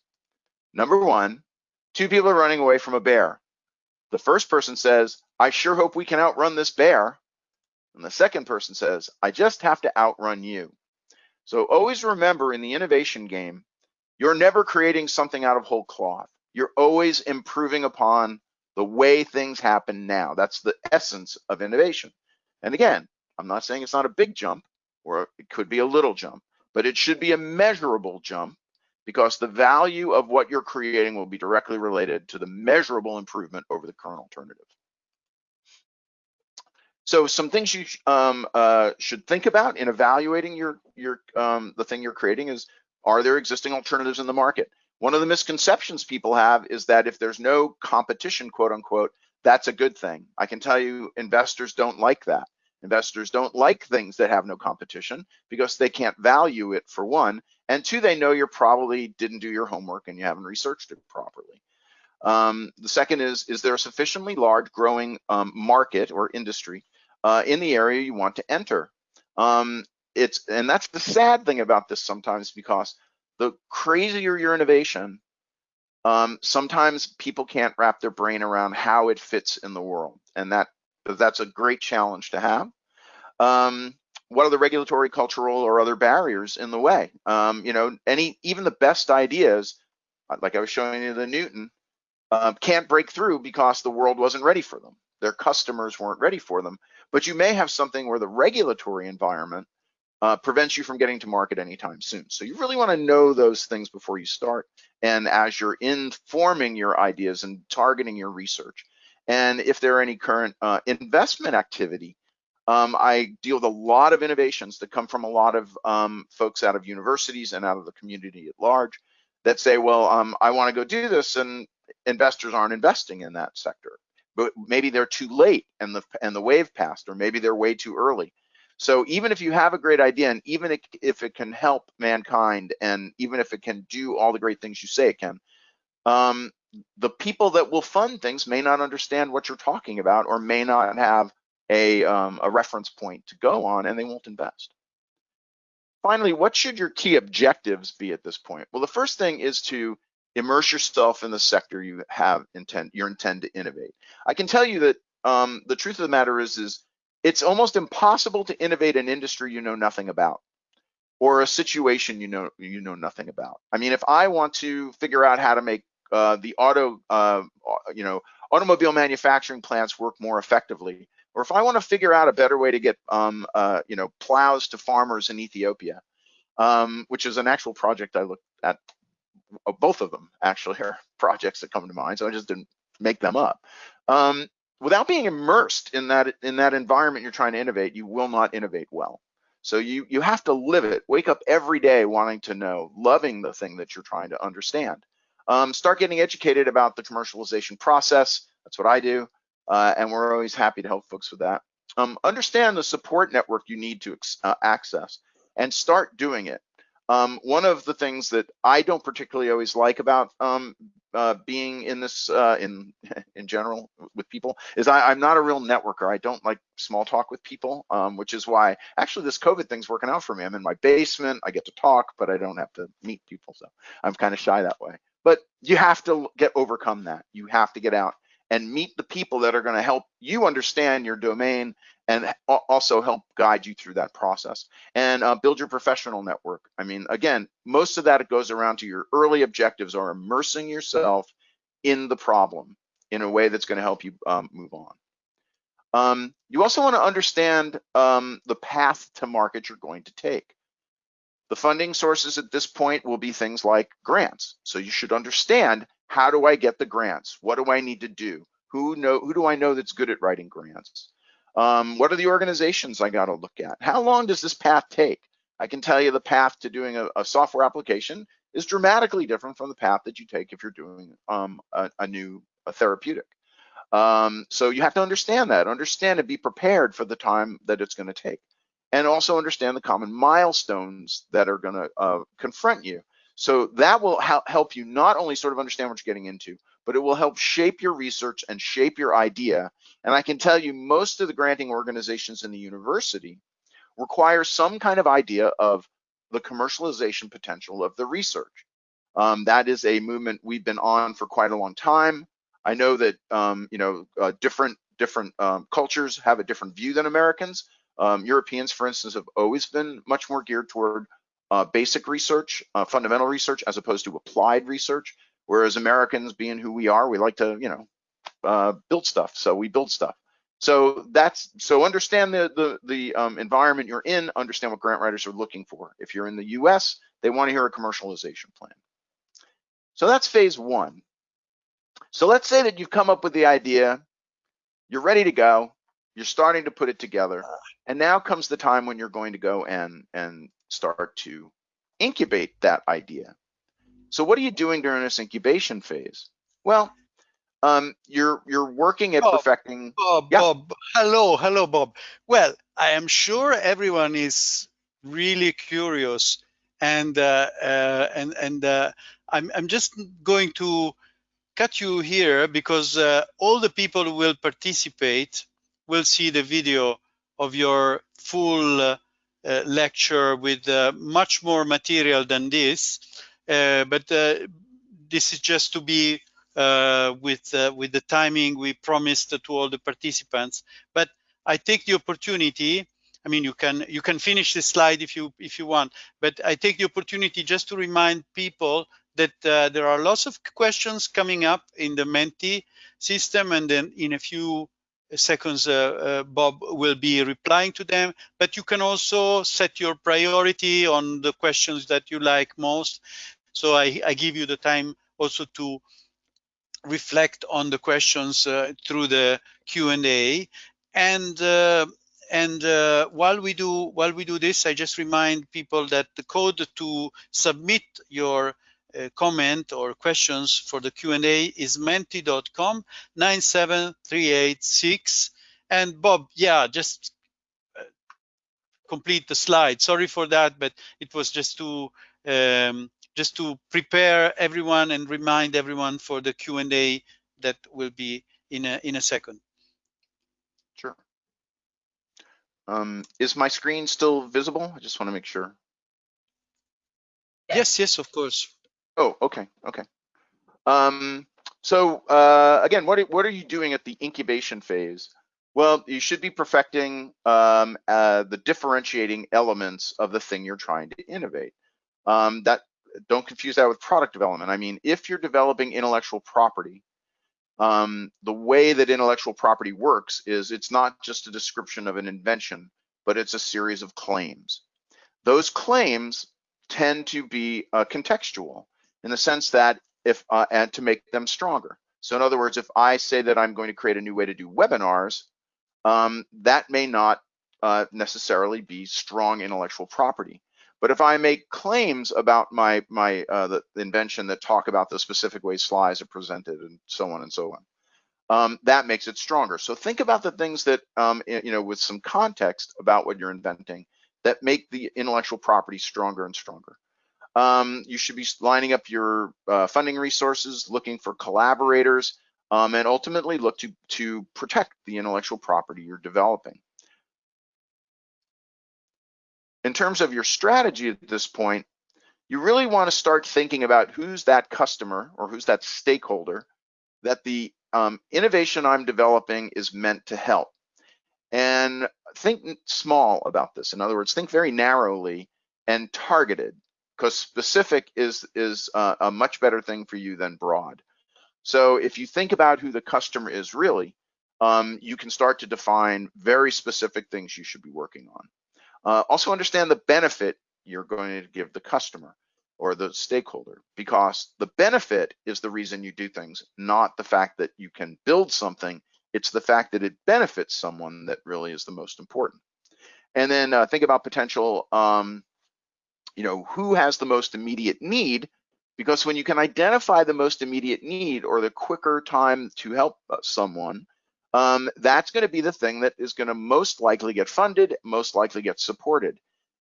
Number one, two people are running away from a bear. The first person says, I sure hope we can outrun this bear. And the second person says, I just have to outrun you. So always remember in the innovation game, you're never creating something out of whole cloth. You're always improving upon the way things happen now. That's the essence of innovation. And again, I'm not saying it's not a big jump or it could be a little jump, but it should be a measurable jump because the value of what you're creating will be directly related to the measurable improvement over the current alternative. So some things you um, uh, should think about in evaluating your your um, the thing you're creating is are there existing alternatives in the market? One of the misconceptions people have is that if there's no competition, quote unquote, that's a good thing. I can tell you investors don't like that. Investors don't like things that have no competition because they can't value it for one, and two, they know you probably didn't do your homework and you haven't researched it properly. Um, the second is, is there a sufficiently large growing um, market or industry uh, in the area you want to enter? Um, it's and that's the sad thing about this sometimes because the crazier your innovation, um, sometimes people can't wrap their brain around how it fits in the world, and that that's a great challenge to have. Um, what are the regulatory, cultural, or other barriers in the way? Um, you know, any even the best ideas, uh, like I was showing you the Newton, uh, can't break through because the world wasn't ready for them. Their customers weren't ready for them. But you may have something where the regulatory environment uh, prevents you from getting to market anytime soon. So you really want to know those things before you start. And as you're informing your ideas and targeting your research, and if there are any current uh, investment activity, Um, I deal with a lot of innovations that come from a lot of um, folks out of universities and out of the community at large that say, well, um, I want to go do this, and investors aren't investing in that sector. But maybe they're too late and the and the wave passed, or maybe they're way too early. So even if you have a great idea, and even if it can help mankind, and even if it can do all the great things you say it can, um, the people that will fund things may not understand what you're talking about, or may not have a, um, a reference point to go on, and they won't invest. Finally, what should your key objectives be at this point? Well, the first thing is to immerse yourself in the sector you have intend you intend to innovate. I can tell you that um, the truth of the matter is is it's almost impossible to innovate an industry you know nothing about or a situation you know you know nothing about. I mean, if I want to figure out how to make uh, the auto uh, you know automobile manufacturing plants work more effectively, or if I want to figure out a better way to get um, uh, you know plows to farmers in Ethiopia, um, which is an actual project I looked at. Uh, both of them actually are projects that come to mind, so I just didn't make them up. Um, without being immersed in that in that environment you're trying to innovate, you will not innovate well. So you you have to live it. Wake up every day wanting to know, loving the thing that you're trying to understand. Um, start getting educated about the commercialization process. That's what I do uh, and we're always happy to help folks with that. Um, understand the support network you need to uh, access and start doing it. Um, one of the things that I don't particularly always like about um, uh, being in this uh, in in general with people is I, am not a real networker. I don't like small talk with people, um, which is why actually this COVID thing's working out for me. I'm in my basement. I get to talk, but I don't have to meet people, so I'm kind of shy that way. But you have to get overcome that. You have to get out and meet the people that are going to help you understand your domain and also help guide you through that process and uh, build your professional network. I mean, again, most of that it goes around to your early objectives are immersing yourself in the problem in a way that's going to help you um, move on. Um, you also want to understand um, the path to market you're going to take. The funding sources at this point will be things like grants. So you should understand how do I get the grants? What do I need to do? Who know who do I know that's good at writing grants? Um, what are the organizations I got to look at? How long does this path take? I can tell you the path to doing a, a software application is dramatically different from the path that you take if you're doing um, a, a, new a therapeutic. Um, so you have to understand that, understand and be prepared for the time that it's going to take, and also understand the common milestones that are going to uh, confront you so that will help you not only sort of understand what you're getting into, but it will help shape your research and shape your idea. And I can tell you most of the granting organizations in the university require some kind of idea of the commercialization potential of the research. Um, that is a movement we've been on for quite a long time. I know that um, you know uh, different different um, cultures have a different view than Americans. Um, Europeans, for instance, have always been much more geared toward uh, basic research, uh, fundamental research, as opposed to applied research. Whereas Americans, being who we are, we like to, you know, uh, build stuff. So we build stuff. So that's so understand the the the um, environment you're in. Understand what grant writers are looking for. If you're in the U.S., they want to hear a commercialization plan. So that's phase one. So let's say that you've come up with the idea, you're ready to go, you're starting to put it together, and now comes the time when you're going to go and and start to incubate that idea. So what are you doing during this incubation phase? Well, um, you're you're working at Bob, perfecting. Bob, yeah. Bob, hello, hello, Bob. Well, I am sure everyone is really curious, and uh, uh, and and uh, I'm I'm just going to cut you here because uh, all the people who will participate will see the video of your full uh, uh, lecture with uh, much more material than this, Uh, but uh, this is just to be uh, with with the timing we promised to all the participants. But I take the opportunity I mean, you can you can finish the slide if you if you want, but I take the opportunity just to remind people that uh, there are lots of questions coming up in the Menti system, and then in a few seconds uh, uh, Bob will be replying to them, but you can also set your priority on the questions that you like most. So I, I give you the time also to reflect on the questions uh, through the Q&A. And and uh, while we do while we do this, I just remind people that the code to submit your uh, comment or questions for the Q&A is menti.com 97386. And Bob, yeah, just uh, complete the slide. Sorry for that, but it was just to um, just to prepare everyone and remind everyone for the Q&A that will be in a in a second. Sure. Um, is my screen still visible? I just want to make sure. Yes, yes, of course. Oh, okay, okay. Um, so uh, again, what are, what are you doing at the incubation phase? Well, you should be perfecting um, uh, the differentiating elements of the thing you're trying to innovate. Um, that don't confuse that with product development. I mean, if you're developing intellectual property, um, the way that intellectual property works is it's not just a description of an invention, but it's a series of claims. Those claims tend to be uh, contextual in the sense that if uh, and to make them stronger. So in other words, if I say that I'm going to create a new way to do webinars, um, that may not uh, necessarily be strong intellectual property. But if I make claims about my my uh, the, invention that talk about the specific way slides are presented and so on and so on, um, that makes it stronger. So think about the things that um, you know with some context about what you're inventing that make the intellectual property stronger and stronger. Um, you should be lining up your uh, funding resources, looking for collaborators, um, and ultimately look to, to protect the intellectual property you're developing. In terms of your strategy at this point, you really want to start thinking about who's that customer or who's that stakeholder that the um, innovation I'm developing is meant to help. And think small about this. In other words, think very narrowly and targeted because specific is is uh, a much better thing for you than broad. So if you think about who the customer is really, um, you can start to define very specific things you should be working on. Uh, also understand the benefit you're going to give the customer or the stakeholder because the benefit is the reason you do things, not the fact that you can build something. It's the fact that it benefits someone that really is the most important. And then uh, think about potential um, you know, who has the most immediate need, because when you can identify the most immediate need or the quicker time to help uh, someone, um, that's going to be the thing that is going to most likely get funded, most likely get supported.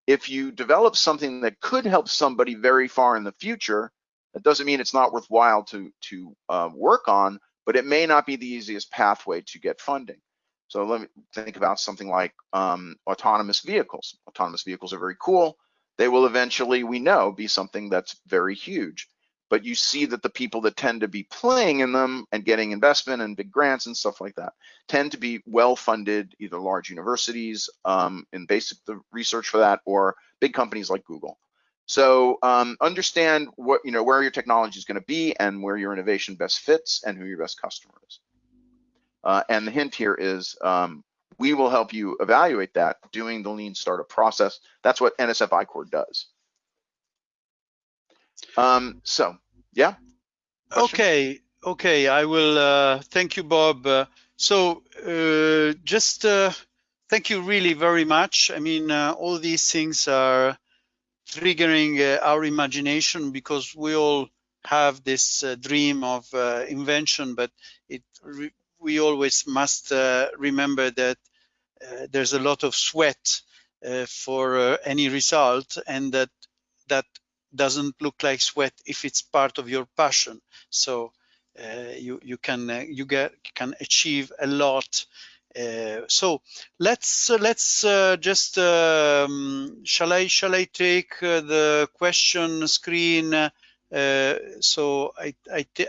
If you develop something that could help somebody very far in the future, that doesn't mean it's not worthwhile to to uh, work on, but it may not be the easiest pathway to get funding. So let me think about something like um, autonomous vehicles. Autonomous vehicles are very cool they will eventually, we know, be something that's very huge. But you see that the people that tend to be playing in them and getting investment and big grants and stuff like that tend to be well-funded, either large universities um, in basic the research for that, or big companies like Google. So um, understand what you know where your technology is going to be and where your innovation best fits and who your best customer is. Uh, and the hint here is um, we will help you evaluate that doing the lean startup process. That's what NSF I-Corps does. Um, so, yeah. Question? Okay, okay. I will. Uh, thank you, Bob. Uh, so, uh, just uh, thank you really very much. I mean, uh, all these things are triggering uh, our imagination because we all have this dream of invention, but it we always must remember that there's a lot of sweat uh, for uh, any result and that that doesn't look like sweat if it's part of your passion. So you you can you get can achieve a lot uh, so let's uh, let's uh, just um, shall I shall I take the question screen so I,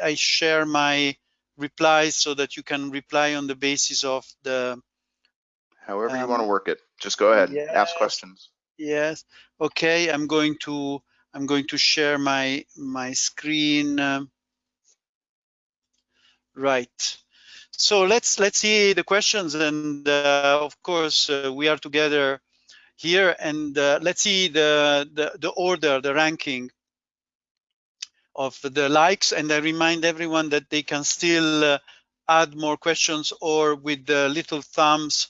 I share my replies so that you can reply on the basis of the However you want to um, work it, just go ahead, yes, ask questions. Yes. Okay, I'm going to I'm going to share my my screen. Um, right. So let's let's see the questions, and uh, of course uh, we are together here, and uh, let's see the, the the order, the ranking of the likes. And I remind everyone that they can still uh, add more questions or with the little thumbs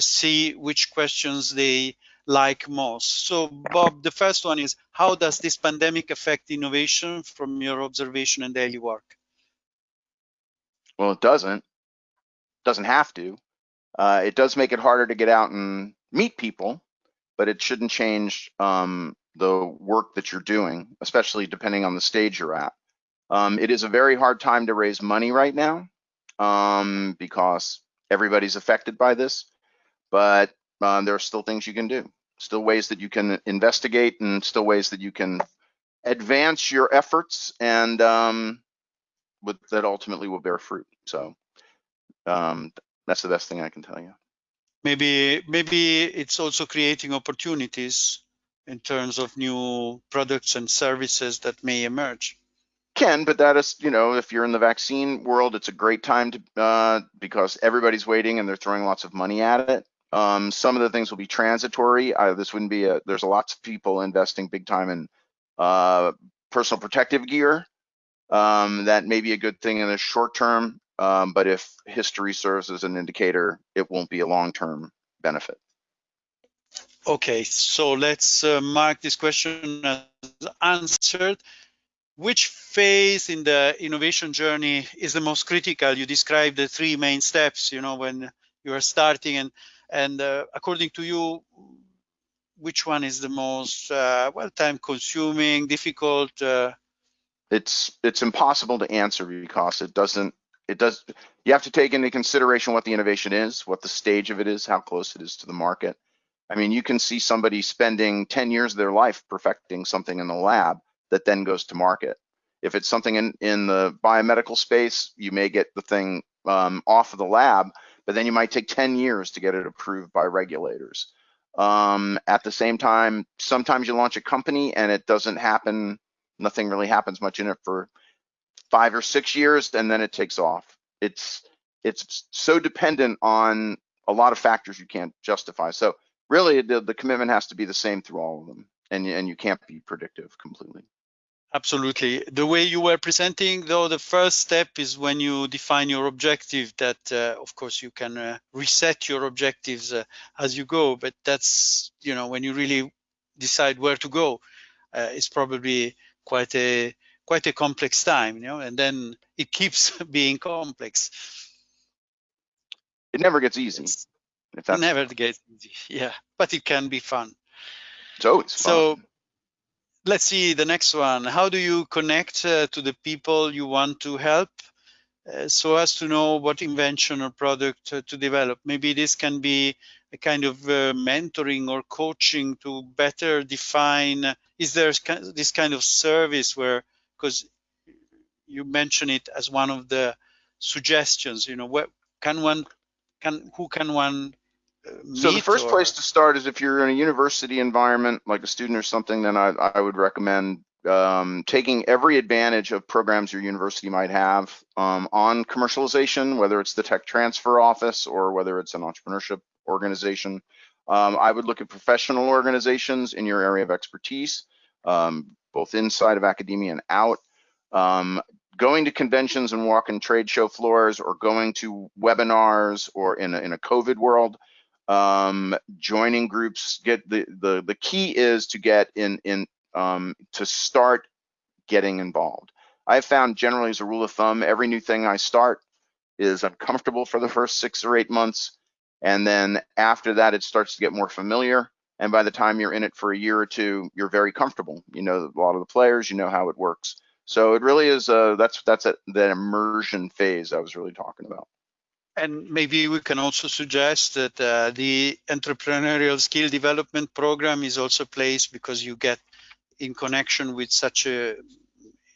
see which questions they like most. So Bob, the first one is, how does this pandemic affect innovation from your observation and daily work? Well, it doesn't. Doesn't have to. Uh, it does make it harder to get out and meet people, but it shouldn't change um, the work that you're doing, especially depending on the stage you're at. Um, it is a very hard time to raise money right now um, because everybody's affected by this, but um, there are still things you can do, still ways that you can investigate and still ways that you can advance your efforts and um, with, that ultimately will bear fruit. So um, that's the best thing I can tell you. Maybe maybe it's also creating opportunities in terms of new products and services that may emerge. Can, but that is, you know, if you're in the vaccine world, it's a great time to uh, because everybody's waiting and they're throwing lots of money at it. Um, some of the things will be transitory. Uh, this wouldn't be a. There's a lots of people investing big time in uh, personal protective gear. Um, that may be a good thing in the short term, um, but if history serves as an indicator, it won't be a long-term benefit. Okay, so let's uh, mark this question as answered. Which phase in the innovation journey is the most critical? You described the three main steps, you know, when you are starting and, and uh, according to you, which one is the most, uh, well, time consuming, difficult? Uh? It's, it's impossible to answer because it doesn't, it does, you have to take into consideration what the innovation is, what the stage of it is, how close it is to the market I mean, you can see somebody spending 10 years of their life perfecting something in the lab that then goes to market. If it's something in, in the biomedical space, you may get the thing um, off of the lab, but then you might take 10 years to get it approved by regulators. Um, at the same time, sometimes you launch a company and it doesn't happen, nothing really happens much in it for five or six years, and then it takes off. It's it's so dependent on a lot of factors you can't justify. So really the, the commitment has to be the same through all of them and, and you can't be predictive completely. Absolutely. The way you were presenting, though, the first step is when you define your objective that, uh, of course, you can uh, reset your objectives uh, as you go. But that's, you know, when you really decide where to go, uh, it's probably quite a quite a complex time, you know, and then it keeps being complex. It never gets easy. That's never gets easy. Yeah, but it can be fun. It's always fun. Let's see the next one. How do you connect uh, to the people you want to help uh, so as to know what invention or product uh, to develop? Maybe this can be a kind of uh, mentoring or coaching to better define. Is there this kind of service where, because you mention it as one of the suggestions, you know, what can one, can who can one so the first or... place to start is if you're in a university environment, like a student or something, then I, I would recommend um, taking every advantage of programs your university might have um, on commercialization, whether it's the tech transfer office or whether it's an entrepreneurship organization. Um, I would look at professional organizations in your area of expertise, um, both inside of academia and out. Um, going to conventions and walking trade show floors or going to webinars or in a, in a COVID world, um, joining groups. Get the the the key is to get in in um, to start getting involved. I've found generally as a rule of thumb, every new thing I start is uncomfortable for the first six or eight months, and then after that it starts to get more familiar. And by the time you're in it for a year or two, you're very comfortable. You know a lot of the players, you know how it works. So it really is. Uh, that's that's a, that immersion phase I was really talking about. And maybe we can also suggest that uh, the entrepreneurial skill development program is also placed because you get in connection with such a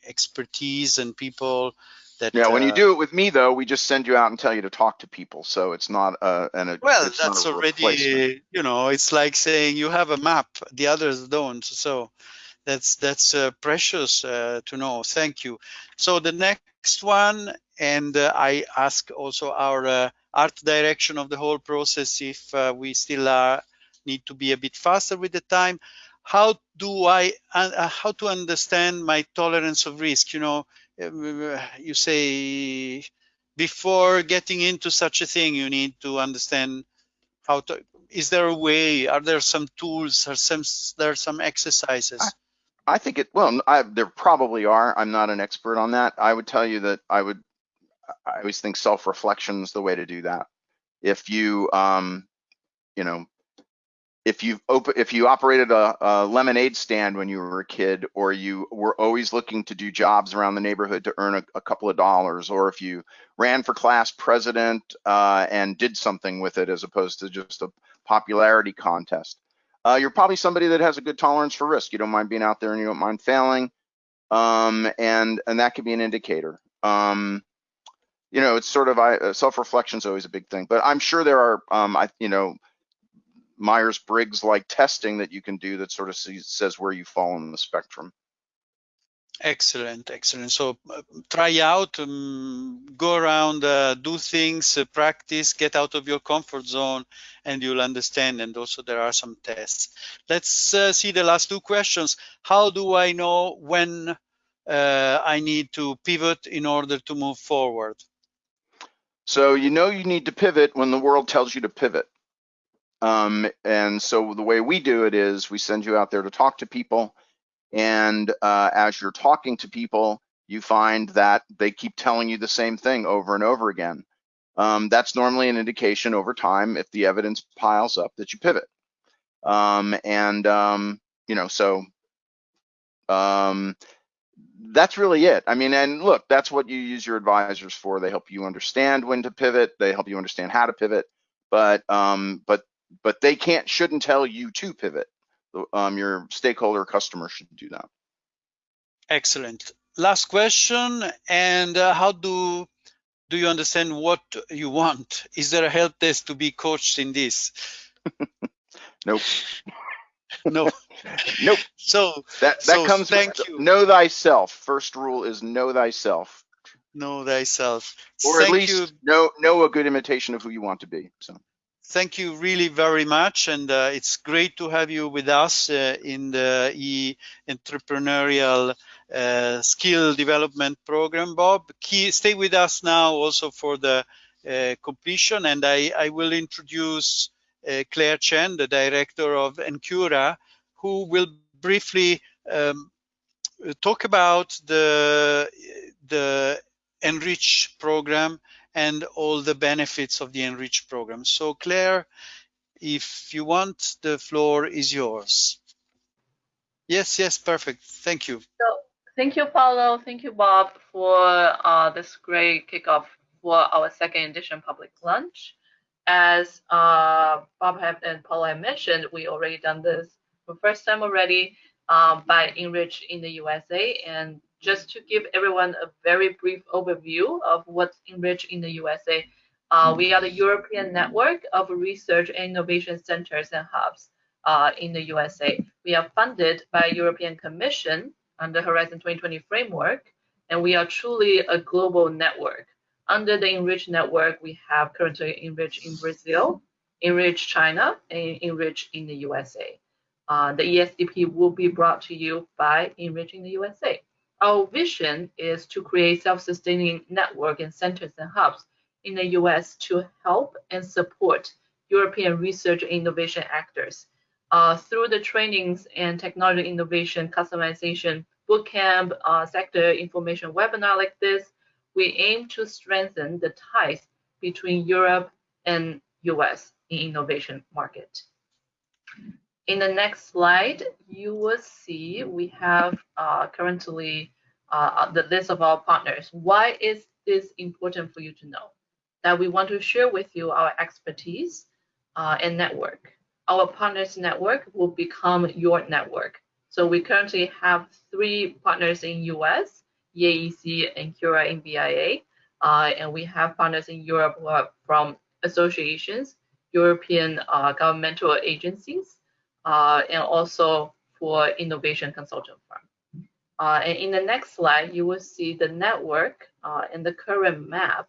expertise and people that yeah when uh, you do it with me though we just send you out and tell you to talk to people. So it's not uh and a, well that's already you know it's like saying you have a map the others don't. So that's that's uh, precious uh, to know. Thank you. So the next one and uh, I ask also our uh, art direction of the whole process if uh, we still uh, need to be a bit faster with the time. How do I, uh, how to understand my tolerance of risk? You know, um, you say before getting into such a thing, you need to understand how to is there a way? Are there some tools? Or some there are some exercises? I, I think it well I, there probably are. I'm not an expert on that. I would tell you that i would i always think self-reflection is the way to do that. If you um you know if you open if you operated a, a, lemonade stand when you were a kid or you were always looking to do jobs around the neighborhood to earn a, a couple of dollars or if you ran for class president uh, and did something with it as opposed to just a popularity contest uh, you're probably somebody that has a good tolerance for risk. You don't mind being out there and you don't mind failing um, and and that could be an indicator. Um, you know it's sort of I, self-reflection is always a big thing but i'm sure there are um, i you know Myers-Briggs like testing that you can do that sort of says where you fall in the spectrum. Excellent, excellent. So uh, try out, um, go around, uh, do things, uh, practice, get out of your comfort zone, and you'll understand. And also there are some tests. Let's uh, see the last two questions. How do I know when uh, I need to pivot in order to move forward? So you know you need to pivot when the world tells you to pivot. Um, and so the way we do it is we send you out there to talk to people. And uh, as you're talking to people, you find that they keep telling you the same thing over and over again. Um, that's normally an indication over time, if the evidence piles up, that you pivot. Um, and, um, you know, so um, that's really it. I mean, and look, that's what you use your advisors for. They help you understand when to pivot. They help you understand how to pivot. But um, but but they can't shouldn't tell you to pivot. Um, your stakeholder customer should do that. Excellent. Last question. And uh, how do do you understand what you want? Is there a help desk to be coached in this? nope. no. nope. So that that so comes. Thank with, you. Know thyself. First rule is know thyself. Know thyself. Or thank at least you. know know a good imitation of who you want to be. So thank you really very much and uh, it's great to have you with us uh, in the e entrepreneurial uh, skill development program bob Key, stay with us now also for the uh, completion and I, I, will introduce claire chen the director of NCURA who will briefly um, talk about the the enrich program and all the benefits of the Enrich program. So Claire, if you want, the floor is yours. Yes, yes, perfect. Thank you. So, thank you, Paolo. Thank you, Bob, for uh, this great kickoff for our second edition public lunch. As uh, Bob and Paolo have mentioned, we already done this for first time already um, by Enrich in the USA, and just to give everyone a very brief overview of what's Enrich in the USA. Uh, we are the European network of research and innovation centers and hubs uh, in the USA. We are funded by European Commission under Horizon 2020 framework, and we are truly a global network. Under the Enrich network, we have currently Enrich in Brazil, Enrich China, and Enrich in the USA. Uh, the ESDP will be brought to you by Enrich in the USA. Our vision is to create self-sustaining network and centers and hubs in the US to help and support European research and innovation actors. Uh, through the trainings and technology innovation customization bootcamp, uh, sector information webinar like this, we aim to strengthen the ties between Europe and US in innovation market. In the next slide, you will see we have uh, currently uh, the list of our partners. Why is this important for you to know? That we want to share with you our expertise uh, and network. Our partners network will become your network. So we currently have three partners in US, EAEC NCURA in BIA, uh, and we have partners in Europe who are from associations, European uh, governmental agencies, uh, and also for innovation consultant firm. Uh, and in the next slide, you will see the network uh, and the current map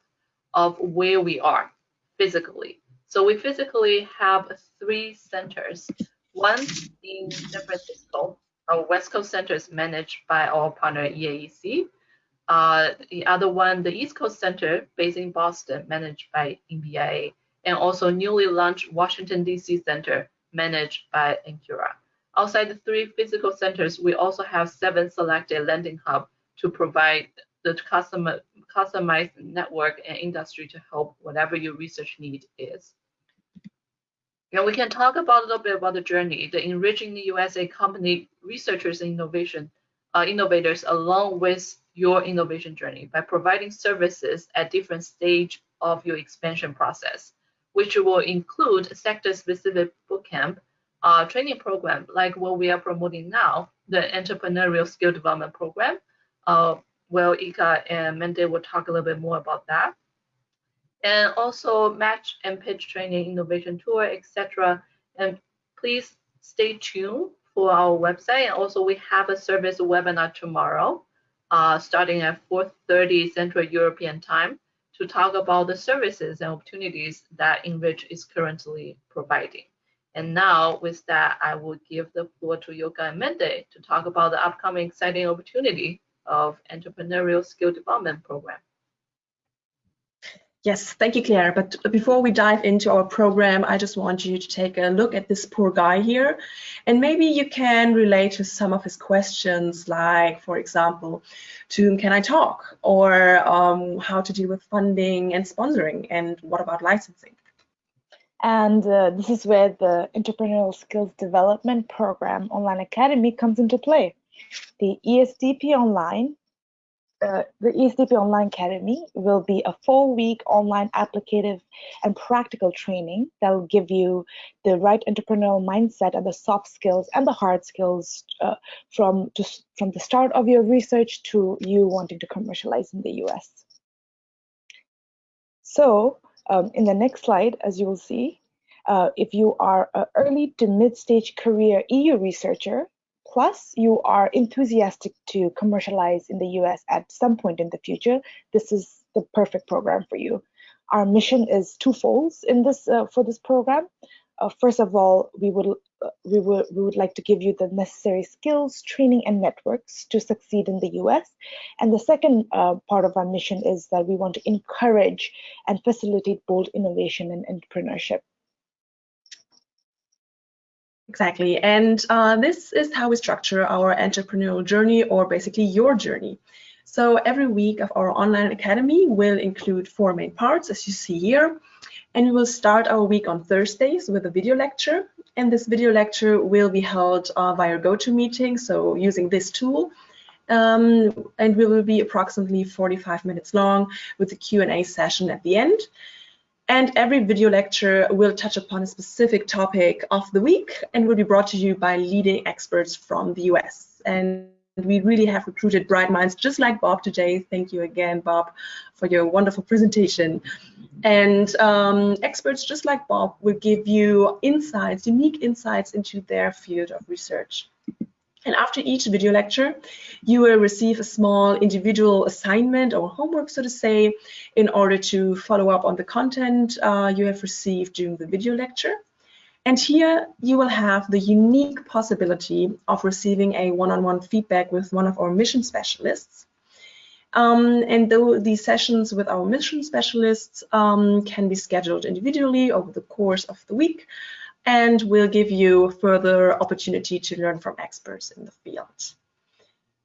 of where we are physically. So we physically have three centers. One in San Francisco, our West Coast Center is managed by our partner EAEC. Uh, the other one, the East Coast Center, based in Boston, managed by NBIA. and also newly launched Washington, D.C. Center managed by NCURA. Outside the three physical centers, we also have seven selected landing hubs to provide the customer, customized network and industry to help whatever your research need is. And we can talk about a little bit about the journey, the enriching the USA company researchers and innovation uh, innovators along with your innovation journey by providing services at different stage of your expansion process, which will include sector-specific bootcamp, uh, training program like what we are promoting now, the entrepreneurial skill development program. Uh, well, Ilka and Mende will talk a little bit more about that. And also match and pitch training, innovation tour, etc. And please stay tuned for our website. And also we have a service webinar tomorrow, uh, starting at 4.30 Central European time to talk about the services and opportunities that Enrich is currently providing. And now with that, I will give the floor to Yoka and Mende to talk about the upcoming exciting opportunity of entrepreneurial skill development program. Yes, thank you, Claire. But before we dive into our program, I just want you to take a look at this poor guy here. And maybe you can relate to some of his questions, like, for example, to whom can I talk? Or um, how to deal with funding and sponsoring? And what about licensing? And uh, this is where the Entrepreneurial Skills Development Program Online Academy comes into play. The ESDP Online, the ESDP Online Academy will be a four-week online applicative and practical training that will give you the right entrepreneurial mindset and the soft skills and the hard skills uh, from just from the start of your research to you wanting to commercialize in the US. So um, in the next slide, as you will see, uh, if you are an early to mid-stage career EU researcher, plus you are enthusiastic to commercialize in the US at some point in the future, this is the perfect program for you. Our mission is twofold in this uh, for this program. Uh, first of all, we would uh, we would we would like to give you the necessary skills, training, and networks to succeed in the U.S. And the second uh, part of our mission is that we want to encourage and facilitate bold innovation and entrepreneurship. Exactly. And uh, this is how we structure our entrepreneurial journey, or basically your journey. So every week of our online academy will include four main parts, as you see here. And we will start our week on Thursdays with a video lecture. And this video lecture will be held uh, via GoToMeeting, so using this tool. Um, and we will be approximately 45 minutes long with a Q&A session at the end. And every video lecture will touch upon a specific topic of the week and will be brought to you by leading experts from the US. And we really have recruited bright minds just like Bob today. Thank you again, Bob, for your wonderful presentation. And um, experts just like Bob will give you insights, unique insights into their field of research. And after each video lecture, you will receive a small individual assignment or homework, so to say, in order to follow up on the content uh, you have received during the video lecture. And here you will have the unique possibility of receiving a one-on-one -on -one feedback with one of our mission specialists. Um, and though these sessions with our mission specialists um, can be scheduled individually over the course of the week, and will give you further opportunity to learn from experts in the field.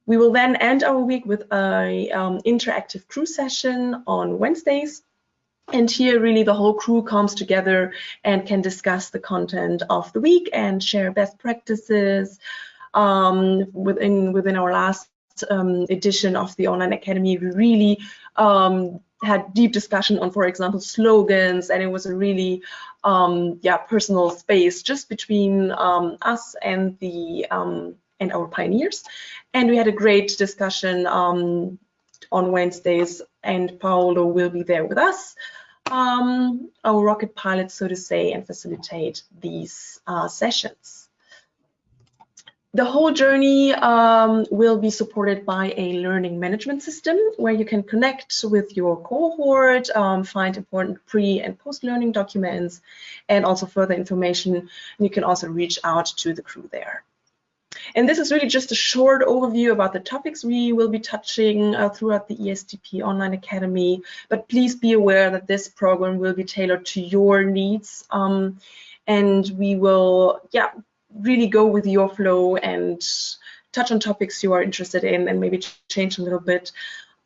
We will then end our week with an um, interactive crew session on Wednesdays. And here really the whole crew comes together and can discuss the content of the week and share best practices. Um, within, within our last um, edition of the Online Academy, we really um, had deep discussion on, for example, slogans, and it was a really, um, yeah, personal space just between um, us and the um, and our pioneers. And we had a great discussion um, on Wednesdays, and Paolo will be there with us, um, our rocket pilot, so to say, and facilitate these uh, sessions. The whole journey um, will be supported by a learning management system where you can connect with your cohort, um, find important pre and post learning documents, and also further information. And you can also reach out to the crew there. and this is really just a short overview about the topics we will be touching uh, throughout the ESDP Online Academy. But please be aware that this program will be tailored to your needs. Um, and we will, yeah, really go with your flow and touch on topics you are interested in and maybe change a little bit.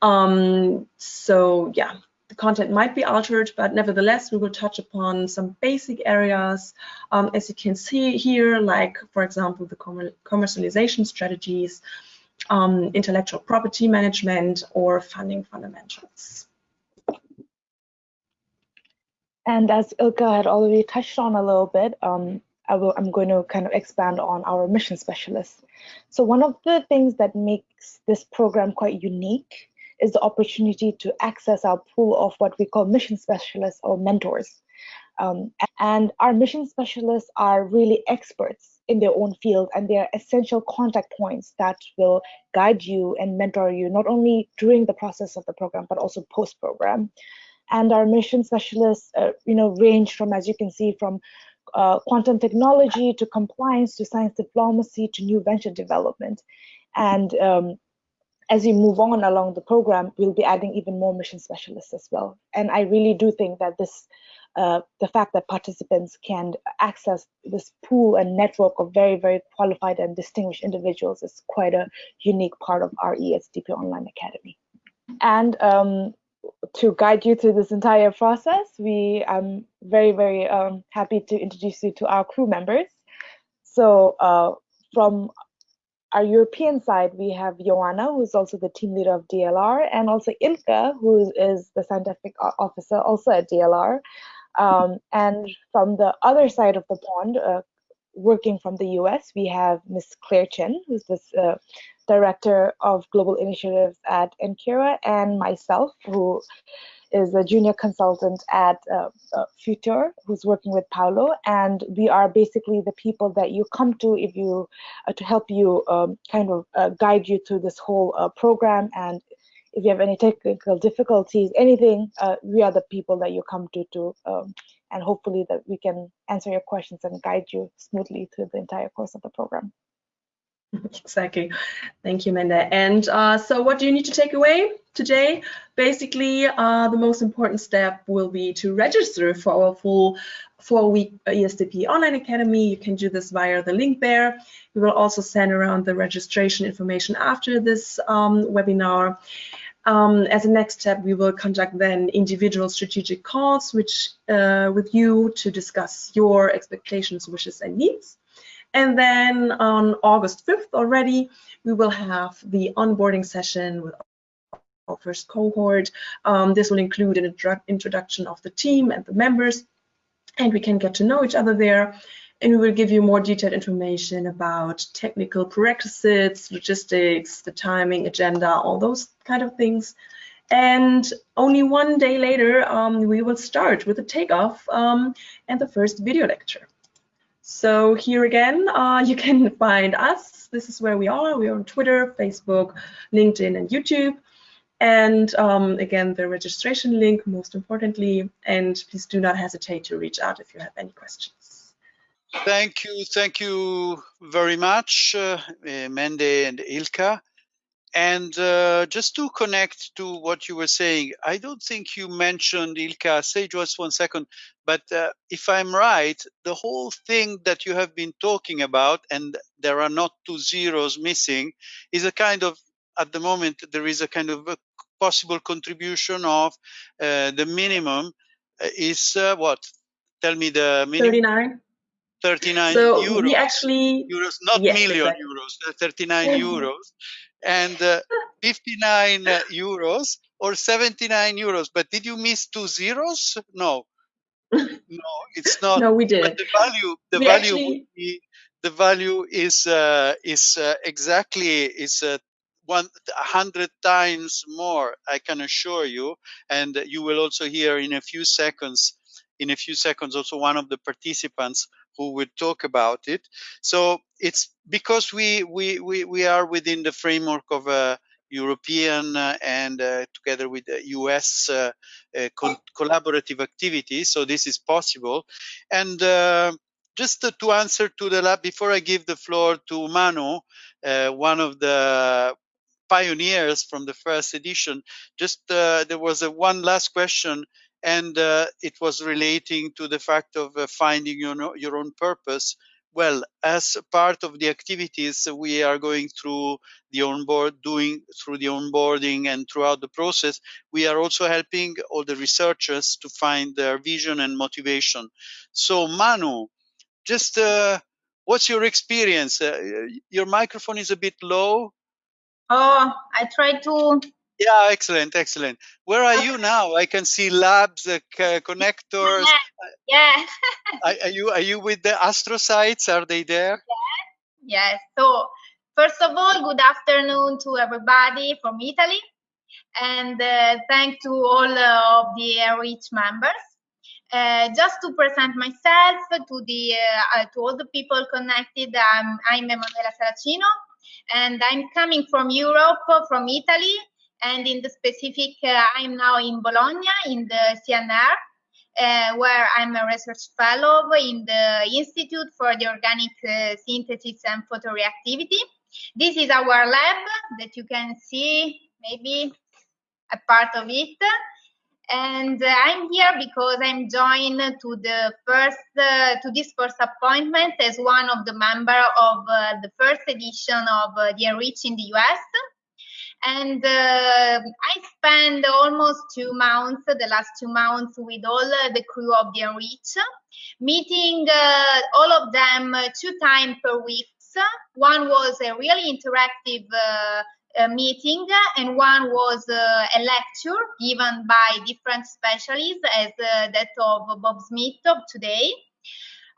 Um, so yeah, the content might be altered, but nevertheless, we will touch upon some basic areas, um, as you can see here, like, for example, the commercialization strategies, um, intellectual property management, or funding fundamentals. And as Ilka had already touched on a little bit, um, I will, I'm going to kind of expand on our mission specialists. So one of the things that makes this program quite unique is the opportunity to access our pool of what we call mission specialists or mentors. Um, and our mission specialists are really experts in their own field and they are essential contact points that will guide you and mentor you not only during the process of the program but also post program and our mission specialists uh, you know range from as you can see from uh, quantum technology to compliance to science diplomacy to new venture development and um, as we move on along the program, we'll be adding even more mission specialists as well. And I really do think that this, uh, the fact that participants can access this pool and network of very, very qualified and distinguished individuals is quite a unique part of our ESDP Online Academy. And um, to guide you through this entire process, we I'm very, very um, happy to introduce you to our crew members. So uh, from our European side, we have Joanna, who's also the team leader of DLR, and also Ilka, who is the scientific officer also at DLR. Um, and from the other side of the pond, uh, working from the US, we have Miss Claire Chen, who's the uh, director of global initiatives at NCURA, and myself, who is a junior consultant at uh, uh, Future who's working with Paolo, and we are basically the people that you come to if you uh, to help you um, kind of uh, guide you through this whole uh, program. And if you have any technical difficulties, anything, uh, we are the people that you come to to. Um, and hopefully that we can answer your questions and guide you smoothly through the entire course of the program. Exactly. Thank you, Mende. And uh, so what do you need to take away today? Basically, uh, the most important step will be to register for our full four-week ESDP Online Academy. You can do this via the link there. We will also send around the registration information after this um, webinar. Um, as a next step, we will conduct then individual strategic calls which, uh, with you to discuss your expectations, wishes, and needs. And then on August 5th already, we will have the onboarding session with our first cohort. Um, this will include an introduction of the team and the members, and we can get to know each other there. And we will give you more detailed information about technical prerequisites, logistics, the timing, agenda, all those kind of things. And only one day later, um, we will start with the takeoff um, and the first video lecture. So here again, uh, you can find us. This is where we are. We are on Twitter, Facebook, LinkedIn, and YouTube. And um, again, the registration link, most importantly. And please do not hesitate to reach out if you have any questions. Thank you. Thank you very much, uh, Mende and Ilka. And uh, just to connect to what you were saying, I don't think you mentioned Ilka. Say just one second. But uh, if I'm right, the whole thing that you have been talking about, and there are not two zeros missing, is a kind of at the moment there is a kind of a possible contribution of uh, the minimum uh, is uh, what? Tell me the minimum. 39. 39 so euros. we actually euros, not yes, million exactly. euros, uh, 39 euros and uh, 59 uh, euros or 79 euros. But did you miss two zeros? No, no, it's not. no, we did. But the value, the We value actually- would be, the value is uh, is uh, exactly is uh, one hundred times more. I can assure you, and you will also hear in a few seconds. In a few seconds, also one of the participants who will talk about it. So it's because we we we, we are within the framework of a European uh, and uh, together with the US uh, uh, co- collaborative activity. So this is possible, and uh, just to answer to the lab before I give the floor to Manu, uh, one of the pioneers from the first edition. Just uh, there was a one last question, and uh, it was relating to the fact of uh, finding your, your own purpose. Well, as part of the activities we are going through the onboard, doing through the onboarding and throughout the process, we are also helping all the researchers to find their vision and motivation. So, Manu, just uh, what's your experience? Uh, your microphone is a bit low. Oh, I try to. Yeah, excellent, excellent. Where are you now? I can see labs, uh, connectors. Yeah. are, are, you are you with the astrocytes? Are they there? Yes. yes. So first of all, good afternoon to everybody from Italy, and uh, thank to all uh, of the REACH members. Uh, just to present myself to the uh, to all the people connected, I'm, I'm Emanuela Saracino and I'm coming from Europe, from Italy, and in the specific, uh, I'm now in Bologna in the CNR, uh, where I'm a research fellow in the Institute for the Organic uh, Synthesis and Photoreactivity. This is our lab that you can see maybe a part of it and uh, I'm here because I'm joined to the first uh, to this first appointment as one of the member of uh, the first edition of the Enrich in the US. And uh, I spent almost two months, the last two months, with all the crew of the Enrich, meeting uh, all of them two times per week. One was a really interactive meeting, and one was uh, a lecture given by different specialists, as uh, that of Bob Smith of today.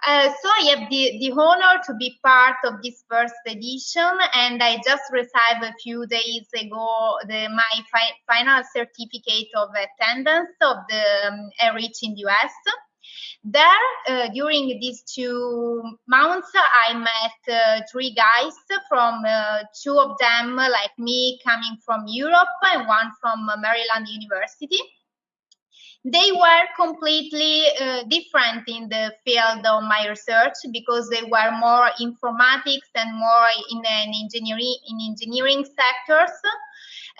Uh, so I have the, the honor to be part of this first edition, and I just received a few days ago the, my fi final certificate of attendance of the um, in the US. There, uh, during these two months, I met uh, three guys from uh, two of them, like me, coming from Europe, and one from Maryland University. They were completely uh, different in the field of my research because they were more informatics and more in an engineering in engineering sectors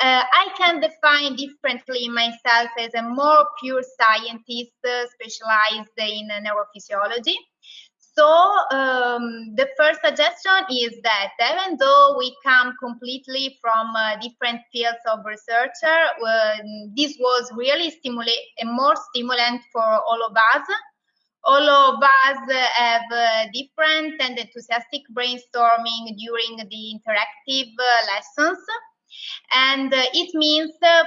uh, I can define differently myself as a more pure scientist uh, specialized in neurophysiology. So um, the first suggestion is that even though we come completely from uh, different fields of research, uh, this was really stimulate a more stimulant for all of us. All of us have uh, different and enthusiastic brainstorming during the interactive uh, lessons and uh, it means uh,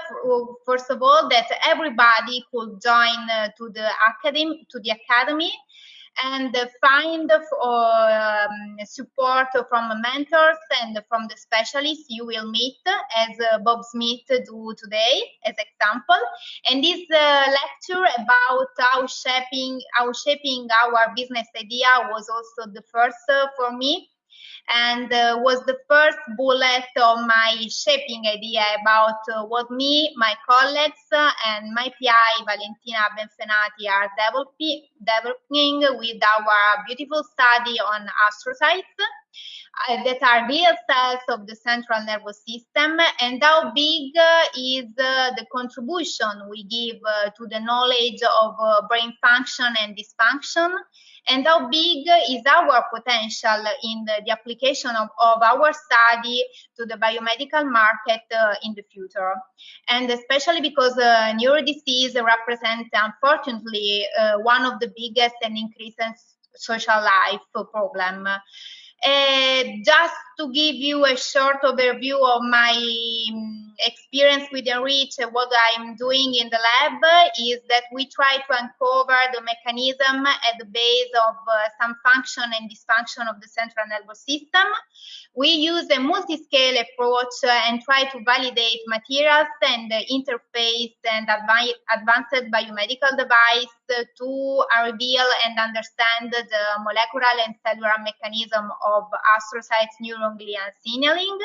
first of all that everybody could join uh, to the academy to the academy and find um, support from mentors and from the specialists you will meet as uh, Bob Smith do today as example. And this uh, lecture about how shaping how shaping our business idea was also the first uh, for me and uh, was the first bullet of my shaping idea about uh, what me, my colleagues, uh, and my PI, Valentina Benfenati, are developing, with our beautiful study on astrocytes uh, that are real cells of the central nervous system and how big uh, is uh, the contribution we give to the knowledge of brain function and dysfunction and how big is our potential in the, the application of, of, our study to the biomedical market uh, in the future. And especially because uh, neurodisease represents, unfortunately, uh, one of the biggest and increasing social life problem. Uh, just to give you a short overview of my um, experience with Enrich, what I'm doing in the lab is that we try to uncover the mechanism at the base of uh, some function and dysfunction of the central nervous system. We use a multi-scale approach uh, and try to validate materials and interface and advanced biomedical device to reveal and understand the molecular and cellular mechanism of astrocytes neuron glia signaling.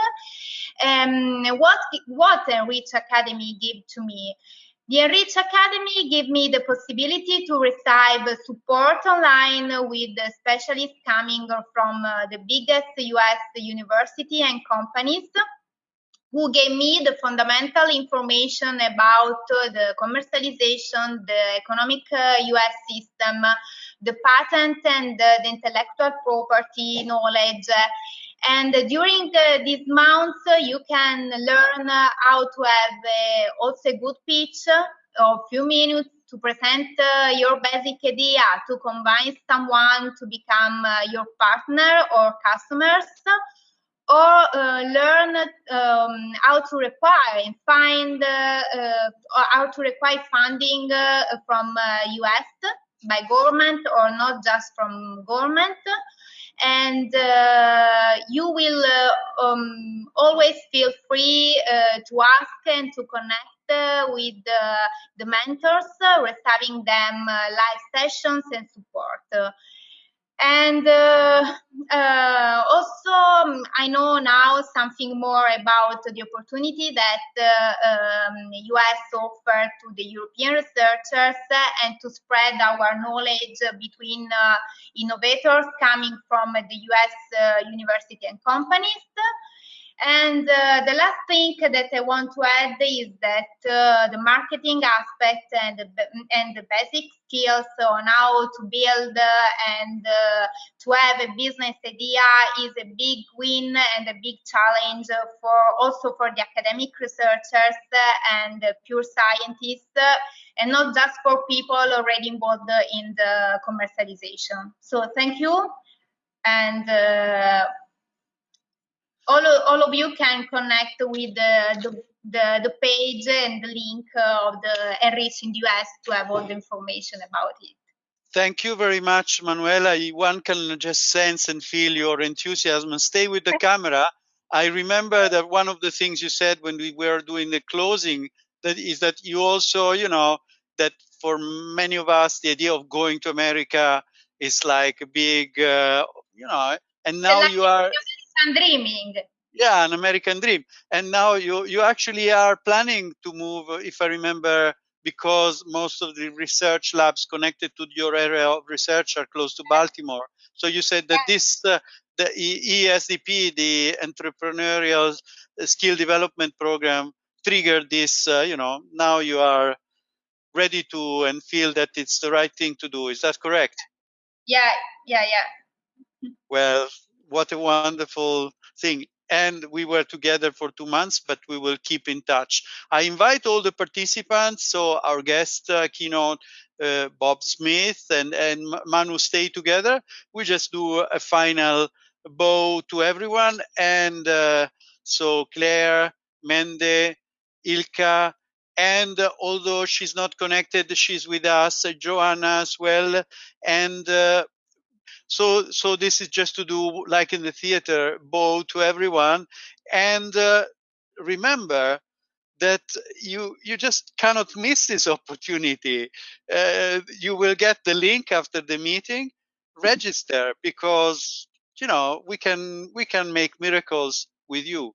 Um, what what Enrich Academy give to me? The Enrich Academy gave me the possibility to receive support online with specialists coming from uh, the biggest US university and companies who gave me the fundamental information about uh, the commercialization, the economic uh, US system, the patent and uh, the intellectual property knowledge. And during uh, these months, uh, you can learn uh, how to have also a good pitch of few minutes to present your basic idea, to convince someone to become your partner or customers or uh, learn um, how to require and find uh, uh, how to require funding from US by government or not just from government and uh, you will uh, um, always feel free uh, to ask and to connect with the mentors, receiving them live sessions and support. And uh, uh, also, um, I know now something more about the opportunity that uh, um, US offer to the European researchers and to spread our knowledge between uh, innovators coming from the US uh, university and companies. And uh, the last thing that I want to add is that uh, the marketing aspect and the, and the basic skills on how to build and uh, to have a business idea is a big win and a big challenge for also for the academic researchers and pure scientists and not just for people already involved in the commercialization. So thank you. And all, all of you can connect with the, the, the, the page and the link of the Enrich in the US to have all the information about it. Thank you very much, Manuela. One can just sense and feel your enthusiasm. And stay with the camera. I remember that one of the things you said when we were doing the closing that is that you also, you know, that for many of us, the idea of going to America is like a big, uh, you know, and now you are dreaming yeah an american dream and now you you actually are planning to move if i remember because most of the research labs connected to your area of research are close to baltimore so you said that this uh, the ESDP, the entrepreneurial skill development program, triggered this. Uh, you know, now you are ready to and feel that it's the right thing to do. Is that correct? Yeah, yeah, yeah. Well, what a wonderful thing and we were together for two months, but we will keep in touch. I invite all the participants, so our guest uh, keynote, uh, Bob Smith and, and Manu stay together. We just do a final bow to everyone. And uh, so Claire, Mende, Ilka, and although she's not connected, she's with us, Joanna as well. And uh, so, so this is just to do like in the theater, bow to everyone, and uh, remember that you you just cannot miss this opportunity. Uh, you will get the link after the meeting. Register because you know we can we can make miracles with you.